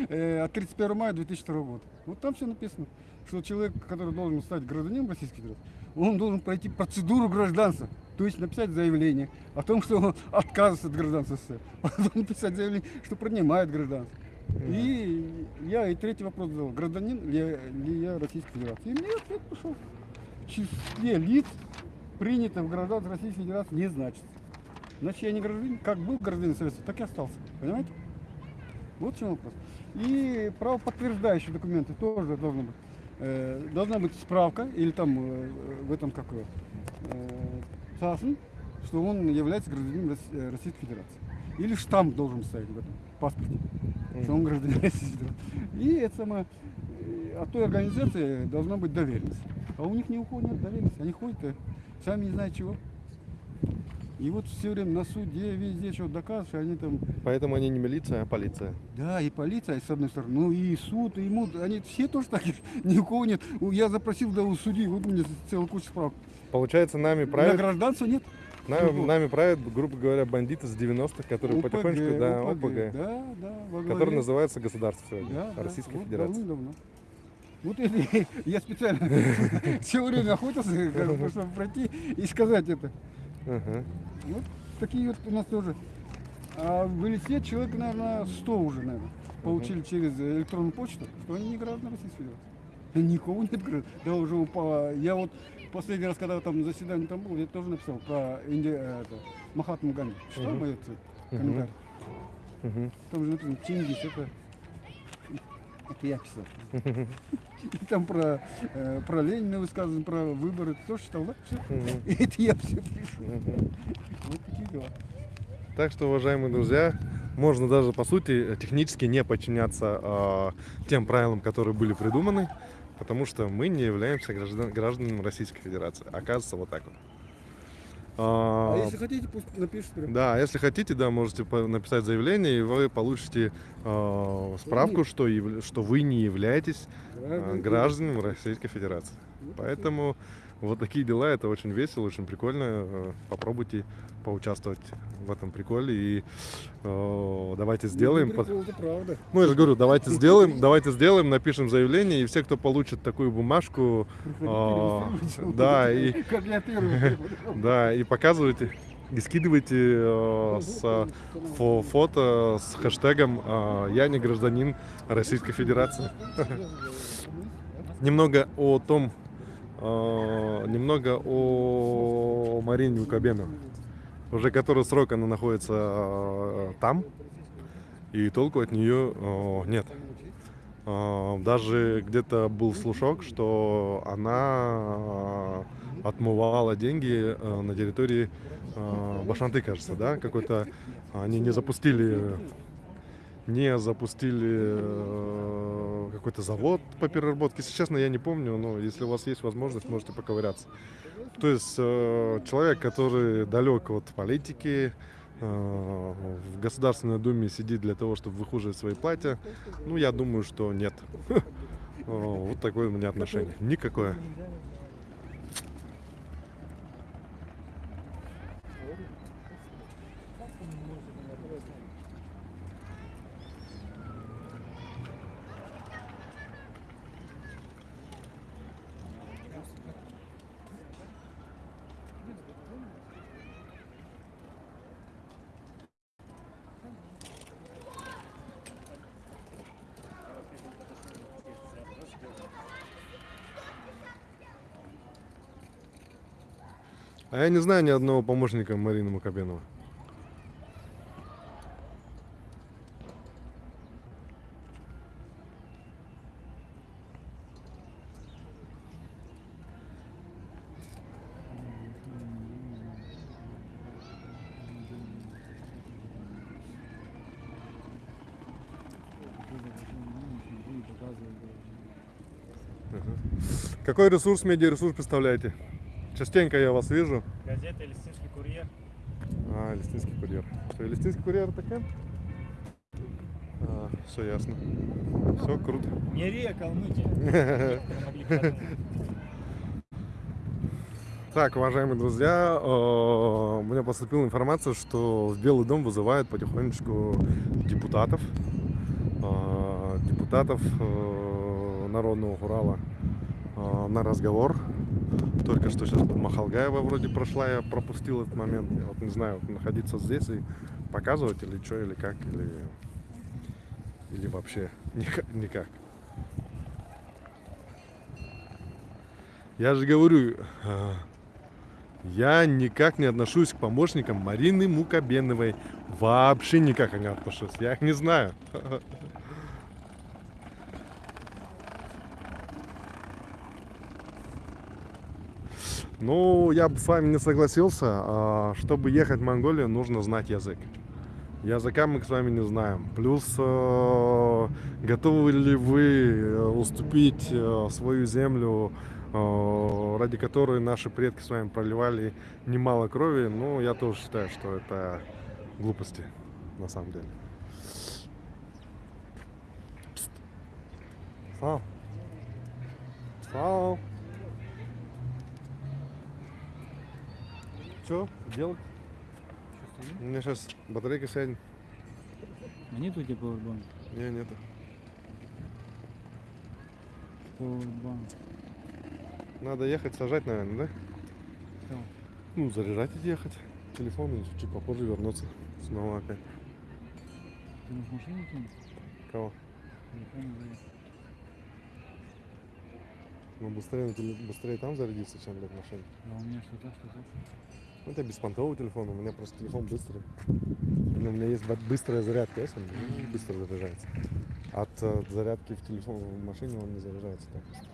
Speaker 4: Э, От 31 мая 2002 года. Вот там все написано, что человек, который должен стать гражданином Российской Федерации, он должен пройти процедуру гражданства. То есть написать заявление о том, что он [LAUGHS] отказывается от гражданства СССР. [LAUGHS] Потом написать заявление, что принимает гражданство. И я и третий вопрос задал. Гражданин ли, я- ли я Российской Федерации? И мне ответ пошел. В числе лиц, принятых в гражданство Российской Федерации, не значится. Значит, я не гражданин. Как был гражданин Советского, так и остался. Понимаете? Вот в чем вопрос. И правоподтверждающие документы тоже должны быть. Э, должна быть справка или там э, в этом какое э, ЦАСН, что он является гражданином э, Российской Федерации. Или штамп должен стоять в этом паспорте, что он гражданин Российской Федерации. И это самое, э, от той организации должна быть доверенность. А у них ни у кого нет доверенности. Они ходят, э, сами не знают чего. И вот все время на суде, везде что доказывают, что они там
Speaker 2: Поэтому они не милиция, а полиция.
Speaker 4: да, и полиция, с одной стороны, ну и суд, и ему, они все тоже такие, [LAUGHS] ни у кого нет. Я запросил да, у судьи, вот мне целая куча справок.
Speaker 2: Получается, нами
Speaker 4: На
Speaker 2: правят,
Speaker 4: гражданство нет.
Speaker 2: нами, нами правят, грубо говоря, бандиты с 90-х, которые
Speaker 4: ОПГ,
Speaker 2: потихонечку, да, ОПГ,
Speaker 4: Да, да, во
Speaker 2: который называется государство сегодня,
Speaker 4: Да, да,
Speaker 2: Российской
Speaker 4: вот
Speaker 2: Федерации.
Speaker 4: давным-давно. Вот это [LAUGHS] я специально [LAUGHS] все время охотился, чтобы пройти и сказать это.
Speaker 2: Ага.
Speaker 4: Вот такие вот у нас тоже. А в Элисте человек, наверное, 100 уже, наверное, получили через электронную почту, что они не граждане Российской Федерации. Никого нет граждан. Да уже упало. Я вот последний раз, когда там заседание там был, я тоже написал про Инди, э, это, Махатму Ганди. Что
Speaker 2: Мгм.
Speaker 4: мой комментарий?
Speaker 2: Мгм.
Speaker 4: Там же написано Чингис, это, это я писал. И [LAUGHS] там про, э, про Ленина высказывано, про выборы. Тоже читал, да? [LAUGHS] Это я все пишу. Вот такие дела.
Speaker 2: Так что, уважаемые друзья, можно даже по сути технически не подчиняться а, тем правилам, которые были придуманы, потому что мы не являемся граждан, гражданами Российской Федерации. Оказывается, вот так вот.
Speaker 4: А
Speaker 2: А,
Speaker 4: если хотите, пусть напишут прям.
Speaker 2: Да, если хотите, да, можете написать заявление, и вы получите а, справку, что, что вы не являетесь а,
Speaker 4: Граждане.
Speaker 2: гражданами Российской Федерации. Поэтому вот такие дела, это очень весело, очень прикольно. Э, Попробуйте поучаствовать в этом приколе и э, давайте сделаем.
Speaker 4: Ну, прикол, правда.
Speaker 2: Ну, я же говорю, давайте сделаем, давайте сделаем, напишем заявление, и все, кто получит такую бумажку, А, да, и- [LAUGHS] [LAUGHS] да, и показывайте, и скидывайте э, с э, фо- фото с хэштегом э, «Я не гражданин Российской Федерации». Немного о том, э, немного о Марине Укабену. Уже который срок она находится э, там, и толку от нее э, нет. Э, Даже где-то был слушок, что она э, отмывала деньги э, на территории э, Башанты, кажется, да? Какой-то они не запустили не запустили э, какой-то завод по переработке. Если честно, я не помню, но если у вас есть возможность, можете поковыряться. То есть э, человек, который далек от политики, э, в Государственной Думе сидит для того, чтобы выхуживать свои платья, ну, я думаю, что нет. [LAUGHS] Э, Вот такое у меня отношение. Никакое. А я не знаю ни одного помощника Марины Макабенова. Какой ресурс, медиаресурс представляете? Частенько я вас вижу.
Speaker 1: Газета «Листинский курьер».
Speaker 2: А, Листинский курьер. Что, Листинский курьер такая? А, все ясно. Все круто.
Speaker 1: Не Калмыкия. Могли подумать.
Speaker 2: Так, уважаемые друзья, у меня поступила информация, что в Белый дом вызывают потихонечку депутатов, депутатов Народного Урала на разговор. Только что сейчас Махалгаева вроде прошла, я пропустил этот момент. Я вот не знаю, вот находиться здесь и показывать или что, или как, или, или вообще [LAUGHS] никак. Я же говорю, э, я никак не отношусь к помощникам Марины Мукабеновой. Вообще никак не отношусь. Я их не знаю. [LAUGHS] Ну, я бы с вами не согласился. А, Чтобы ехать в Монголию, нужно знать язык. Языка мы с вами не знаем. Плюс, э, готовы ли вы э, уступить э, свою землю, ради которой наши предки с вами проливали немало крови? Ну, я тоже считаю, что это глупости, на самом деле. Пст. Слав. Слав. Что делать? У меня сейчас батарейка сядет.
Speaker 3: А нет у тебя пауэрбанка?
Speaker 2: Не, нету.
Speaker 3: Пауэрбанк.
Speaker 2: Надо ехать, сажать, наверное, да?
Speaker 3: Кого?
Speaker 2: Ну, заряжать и ехать. Телефон и чуть попозже вернуться. Снова опять.
Speaker 3: Ты можешь машину кинуть?
Speaker 2: Кого?
Speaker 3: Телефон заехать.
Speaker 2: Ну, быстрее, на быстрее там зарядиться, чем блядь, в машине.
Speaker 3: А у меня что-то, что-то.
Speaker 2: Ну, это беспонтовый телефон, у меня просто телефон быстрый. У меня есть быстрая зарядка, есть он быстро заряжается. От э, зарядки в телефон в машине он не заряжается так быстро.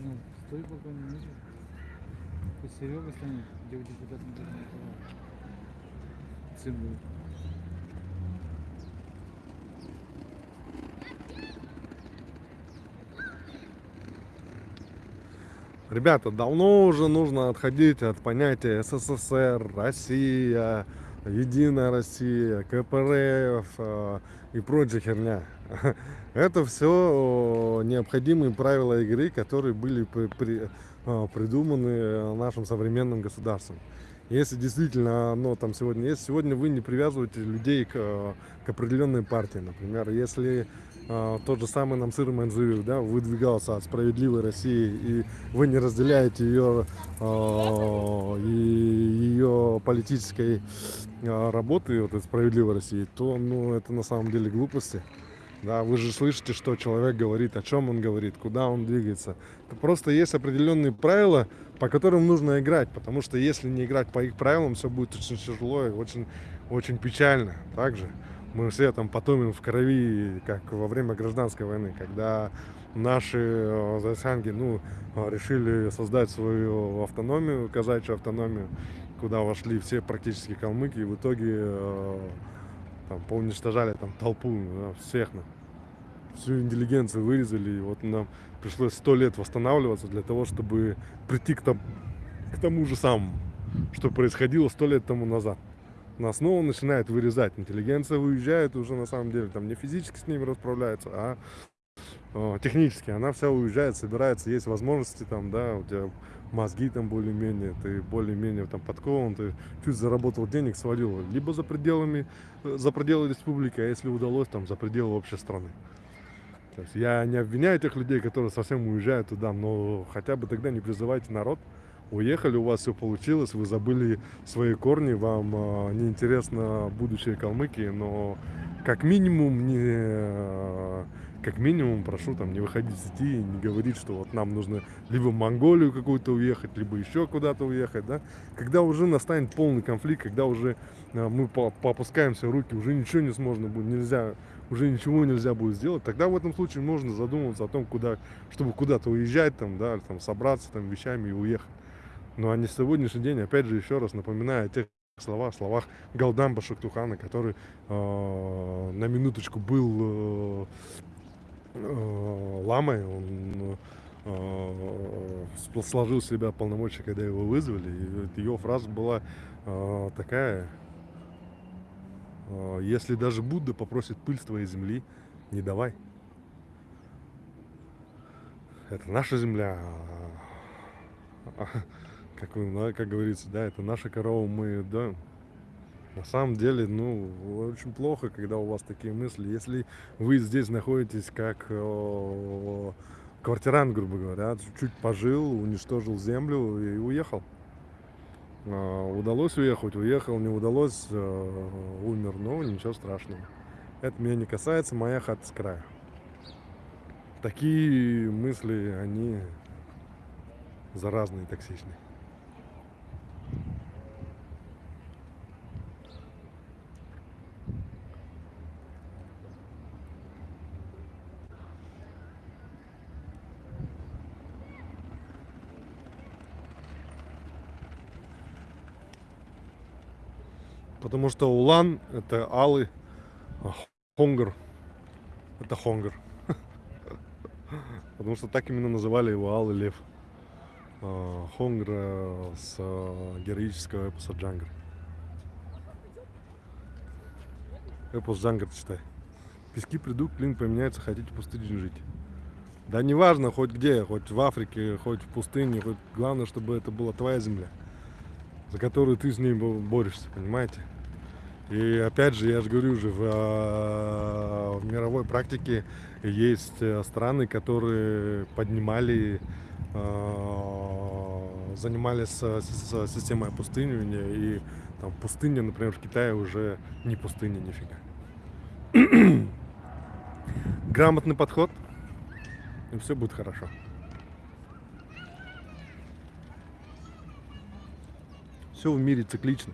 Speaker 3: Ну, стой пока не вижу. Пусть Серега станет, где у депутата Николаевича. Сын будет.
Speaker 2: Ребята, давно уже нужно отходить от понятия СССР, Россия, Единая Россия, КПРФ э, и прочая херня. [LAUGHS] Это все необходимые правила игры, которые были при- при- придуманы нашим современным государством. Если действительно оно там сегодня есть, сегодня вы не привязываете людей к, к определенной партии, например, если тот же самый Намсыр Манзуев, да, выдвигался от справедливой России, и вы не разделяете ее э, и ее политической э, работы вот этой справедливой России, то ну это на самом деле глупости. Да, вы же слышите, что человек говорит, о чем он говорит, куда он двигается. Это просто есть определенные правила, по которым нужно играть, потому что если не играть по их правилам, все будет очень тяжело и очень, очень печально. Также мы все там потомим в крови, как во время гражданской войны, когда наши э, засянги, ну, э, решили создать свою автономию, казачью автономию, куда вошли все практически калмыки, и в итоге э, там поуничтожали там толпу да, всех, на- всю интеллигенцию вырезали, и вот нам пришлось сто лет восстанавливаться для того, чтобы прийти к, том- к тому же самому, что происходило сто лет тому назад. Нас снова начинает вырезать. Интеллигенция уезжает уже на самом деле, там не физически с ними расправляется, а э, технически. Она вся уезжает, собирается, есть возможности там, да, у тебя мозги там более-менее, ты более-менее там подкован, ты чуть заработал денег, свалил. Либо за пределами, э, за пределы республики, а если удалось, там за пределы общей страны. То есть я не обвиняю тех людей, которые совсем уезжают туда, но хотя бы тогда не призывайте народ. Уехали, у вас все получилось, вы забыли свои корни, вам э, неинтересно будущее Калмыкии, но как минимум не, э, как минимум прошу там не выходить с сети и не говорить, что вот нам нужно либо в Монголию какую-то уехать, либо еще куда-то уехать, да. Когда уже настанет полный конфликт, когда уже э, мы по- поопускаем все руки, уже ничего не сможно будет, нельзя, уже ничего нельзя будет сделать, тогда в этом случае можно задумываться о том, куда, чтобы куда-то уезжать, там, да, там собраться там вещами и уехать. Ну а не сегодняшний день, опять же, еще раз напоминаю о тех словах, словах Галдамба Шактухана, который э, на минуточку был э, э, ламой, он э, сложил в себя полномочия, когда его вызвали. И его фраза была э, такая, э, если даже Будда попросит пыль с твоей земли, не давай. Это наша земля. Как, ну, как говорится, да, это наша корова, мы, да. На самом деле, ну, очень плохо, когда у вас такие мысли. Если вы здесь находитесь как э, квартирант, грубо говоря, чуть пожил, уничтожил землю и уехал. А, Удалось уехать, уехал, не удалось, э, умер, но ничего страшного. Это меня не касается, моя хата с края. Такие мысли, они заразные, токсичные. Потому что Улан это Алы, а Хонгар это Хонгар. [LAUGHS] Потому что так именно называли его Алый Лев. А, Хонгр э, с э, героического эпоса Джангар. Эпос Джангар читай. Пески придут, клин поменяется, хотите в пустыне жить. Да неважно, хоть где, хоть в Африке, хоть в пустыне, хоть главное, чтобы это была твоя земля, за которую ты с ней бо- борешься, понимаете? И опять же, я же говорю уже, в, э, в мировой практике есть э, страны, которые поднимали, э, занимались системой опустынивания, и там пустыня, например, в Китае уже не пустыня нифига. [CLEARS THROAT] Грамотный подход, и все будет хорошо. Все в мире циклично.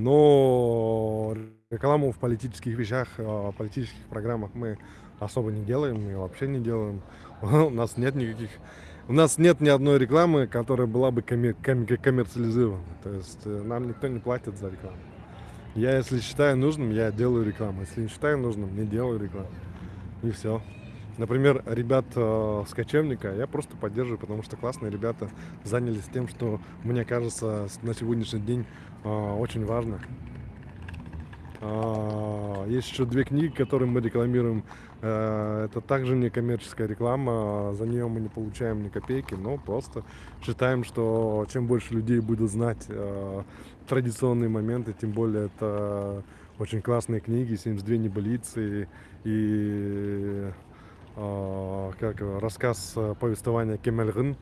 Speaker 2: Но рекламу в политических вещах, э, политических программах мы особо не делаем и вообще не делаем. [LAUGHS] У нас нет никаких, у нас нет ни одной рекламы, которая была бы коммер- ком- коммерциализирована. То есть э, нам никто не платит за рекламу. Я, если считаю нужным, я делаю рекламу. Если не считаю нужным, не делаю рекламу. И все. Например, ребят э, с кочевника я просто поддерживаю, потому что классные ребята занялись тем, что, мне кажется, на сегодняшний день э, очень важно. А, Есть еще две книги, которые мы рекламируем. Э, Это также не коммерческая реклама, за нее мы не получаем ни копейки, но просто считаем, что чем больше людей будут знать э, традиционные моменты, тем более это очень классные книги, 72 небылицы и э, как его, рассказ э, повествования Кемельгын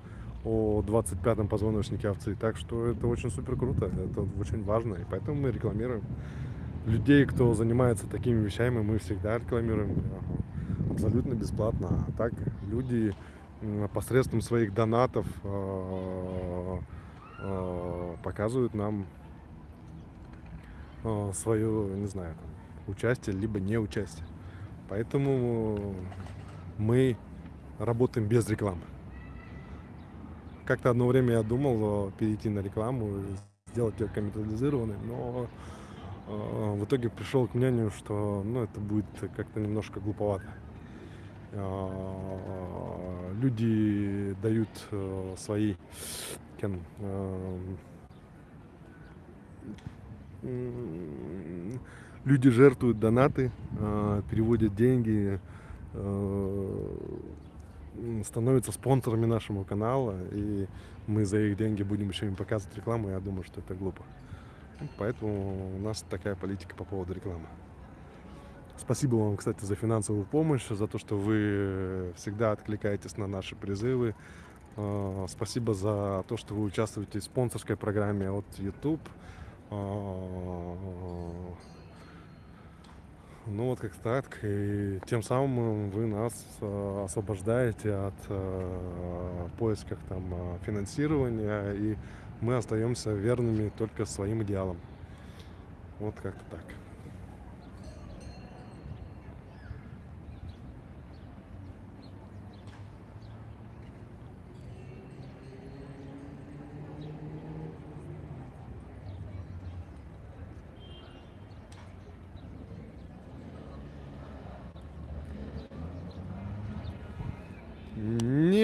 Speaker 2: о 25-м позвоночнике овцы. Так что это очень супер круто, это очень важно, и поэтому мы рекламируем людей, кто занимается такими вещами, мы всегда рекламируем э, абсолютно бесплатно. А так люди посредством своих донатов э, показывают нам свое, не знаю, участие, либо не участие. Поэтому мы работаем без рекламы. Как-то одно время я думал э, перейти на рекламу, сделать ее коммерциализированной, но э, в итоге пришел к мнению, что ну, это будет как-то немножко глуповато. Э, Люди дают свои кен, люди жертвуют донаты, переводят деньги, становятся спонсорами нашего канала, и мы за их деньги будем еще им показывать рекламу, я думаю, что это глупо. Поэтому у нас такая политика по поводу рекламы. Спасибо вам, кстати, за финансовую помощь, за то, что вы всегда откликаетесь на наши призывы. Э, Спасибо за то, что вы участвуете в спонсорской программе от YouTube. Ну вот как так. И тем самым вы нас э, освобождаете от э, поисков там э, финансирования, и мы остаемся верными только своим идеалам. Вот как-то так.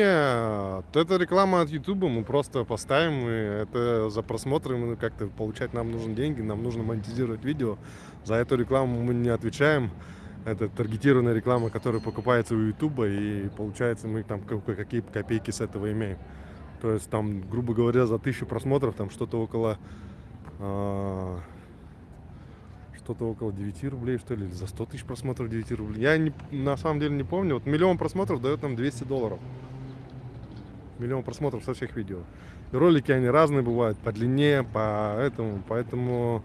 Speaker 2: Нет, это реклама от Ютуба, мы просто поставим, и это за просмотры мы как-то получать нам нужны деньги, нам нужно монетизировать видео. За эту рекламу мы не отвечаем. Это таргетированная реклама, которая покупается у Ютуба, и получается мы там ка- какие копейки с этого имеем. То есть там, грубо говоря, за тысячу просмотров там что-то около а, что-то около 9 рублей, что ли, за 100 тысяч просмотров 9 рублей. Я не, на самом деле не помню. Вот миллион просмотров дает нам 200 долларов. Миллион просмотров со всех видео. И ролики, они разные бывают, по длине, по этому. Поэтому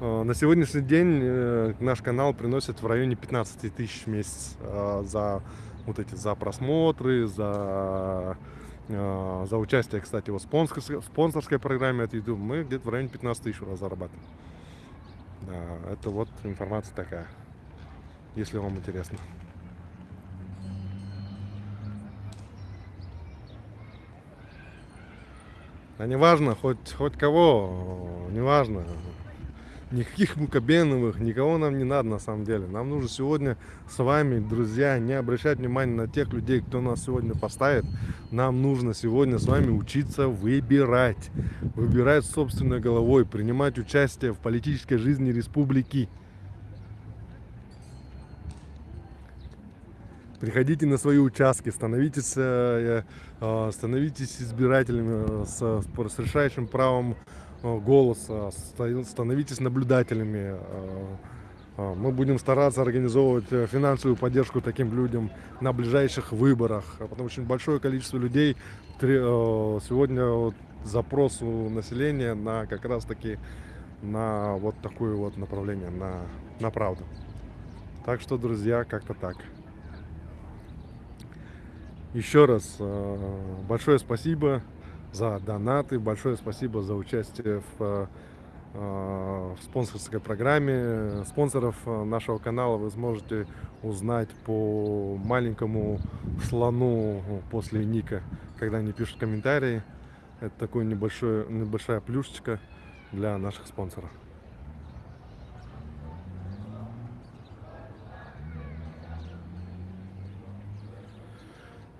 Speaker 2: э, на сегодняшний день э, наш канал приносит в районе 15 тысяч в месяц э, за вот эти, за просмотры, за, э, за участие, кстати, в спонсорской, спонсорской программе от YouTube. Мы где-то в районе 15 тысяч раз зарабатываем. Да, это вот информация такая, если вам интересно. А не важно, хоть, хоть кого, не важно. Никаких мукобеновых, никого нам не надо на самом деле. Нам нужно сегодня с вами, друзья, не обращать внимания на тех людей, кто нас сегодня поставит. Нам нужно сегодня с вами учиться выбирать. Выбирать собственной головой, принимать участие в политической жизни республики. Приходите на свои участки, становитесь, э, э, становитесь избирателями э, с, с решающим правом э, голоса, ста- становитесь наблюдателями. э, э, Мы будем стараться организовывать э, финансовую поддержку таким людям на ближайших выборах, потому что большое количество людей э, сегодня запрос у населения на как раз таки на вот такое вот направление, на, на правду. Так что, друзья, как-то так. Еще раз э, большое спасибо за донаты, большое спасибо за участие в, э, э, в спонсорской программе. Спонсоров нашего канала вы сможете узнать по маленькому слону после ника, когда они пишут комментарии. Это такой небольшой, небольшая плюшечка для наших спонсоров. Э,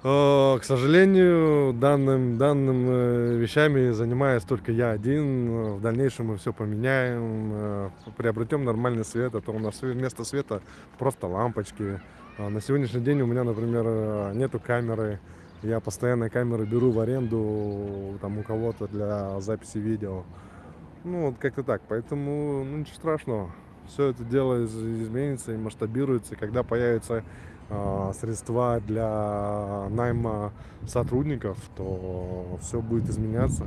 Speaker 2: К сожалению, данным, данным э, вещами занимаюсь только я один. В дальнейшем мы все поменяем, э, приобретем нормальный свет. А то у нас вместо света просто лампочки. А На сегодняшний день у меня, например, э, нету камеры. Я постоянно камеры беру в аренду там у кого-то для записи видео. Ну, вот как-то так. Поэтому, ну, ничего страшного. Все это дело из- изменится и масштабируется. Когда появится средства для найма сотрудников, то все будет изменяться.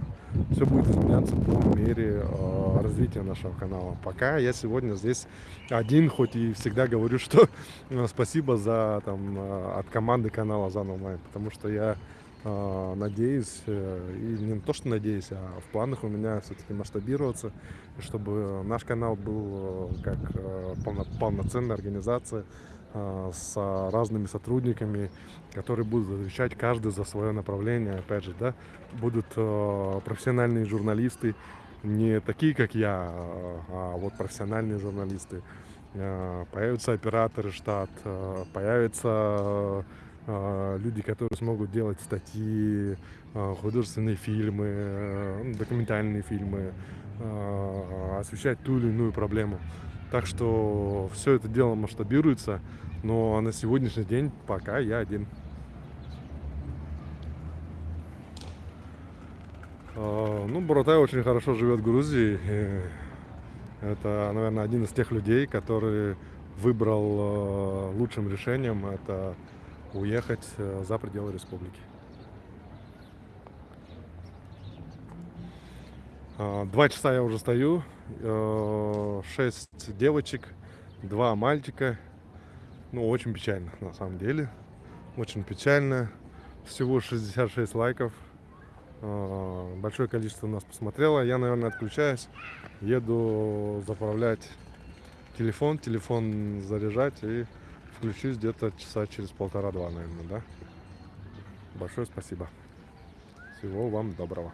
Speaker 2: Все будет изменяться по мере а, развития нашего канала. Пока я сегодня здесь один, хоть и всегда говорю, что а, спасибо за там от команды канала Зан Онлайн, потому что я надеюсь, э, и не то, что надеюсь, а в планах у меня все-таки масштабироваться, чтобы наш канал был э, как э, полно- полноценная организация э, с разными сотрудниками, которые будут отвечать каждый за свое направление, опять же, да, будут э, профессиональные журналисты, не такие, как я, э, а вот профессиональные журналисты. Э, Появятся операторы штат, э, появятся э, люди, которые смогут делать статьи, э, художественные фильмы, э, документальные фильмы, э, освещать ту или иную проблему. Так что все это дело масштабируется, но на сегодняшний день пока я один. Э, Ну, Буратай очень хорошо живет в Грузии. и Это, наверное, один из тех людей, который выбрал э, лучшим решением это уехать э, за пределы республики. А, Два часа я уже стою, э, шесть девочек, два мальчика. Ну, очень печально, на самом деле. Очень печально. Всего 66 лайков. Э, Большое количество нас посмотрело. Я, наверное, отключаюсь. Еду заправлять телефон, телефон заряжать и включусь где-то часа через полтора-два, наверное, да? Большое спасибо. Всего вам доброго.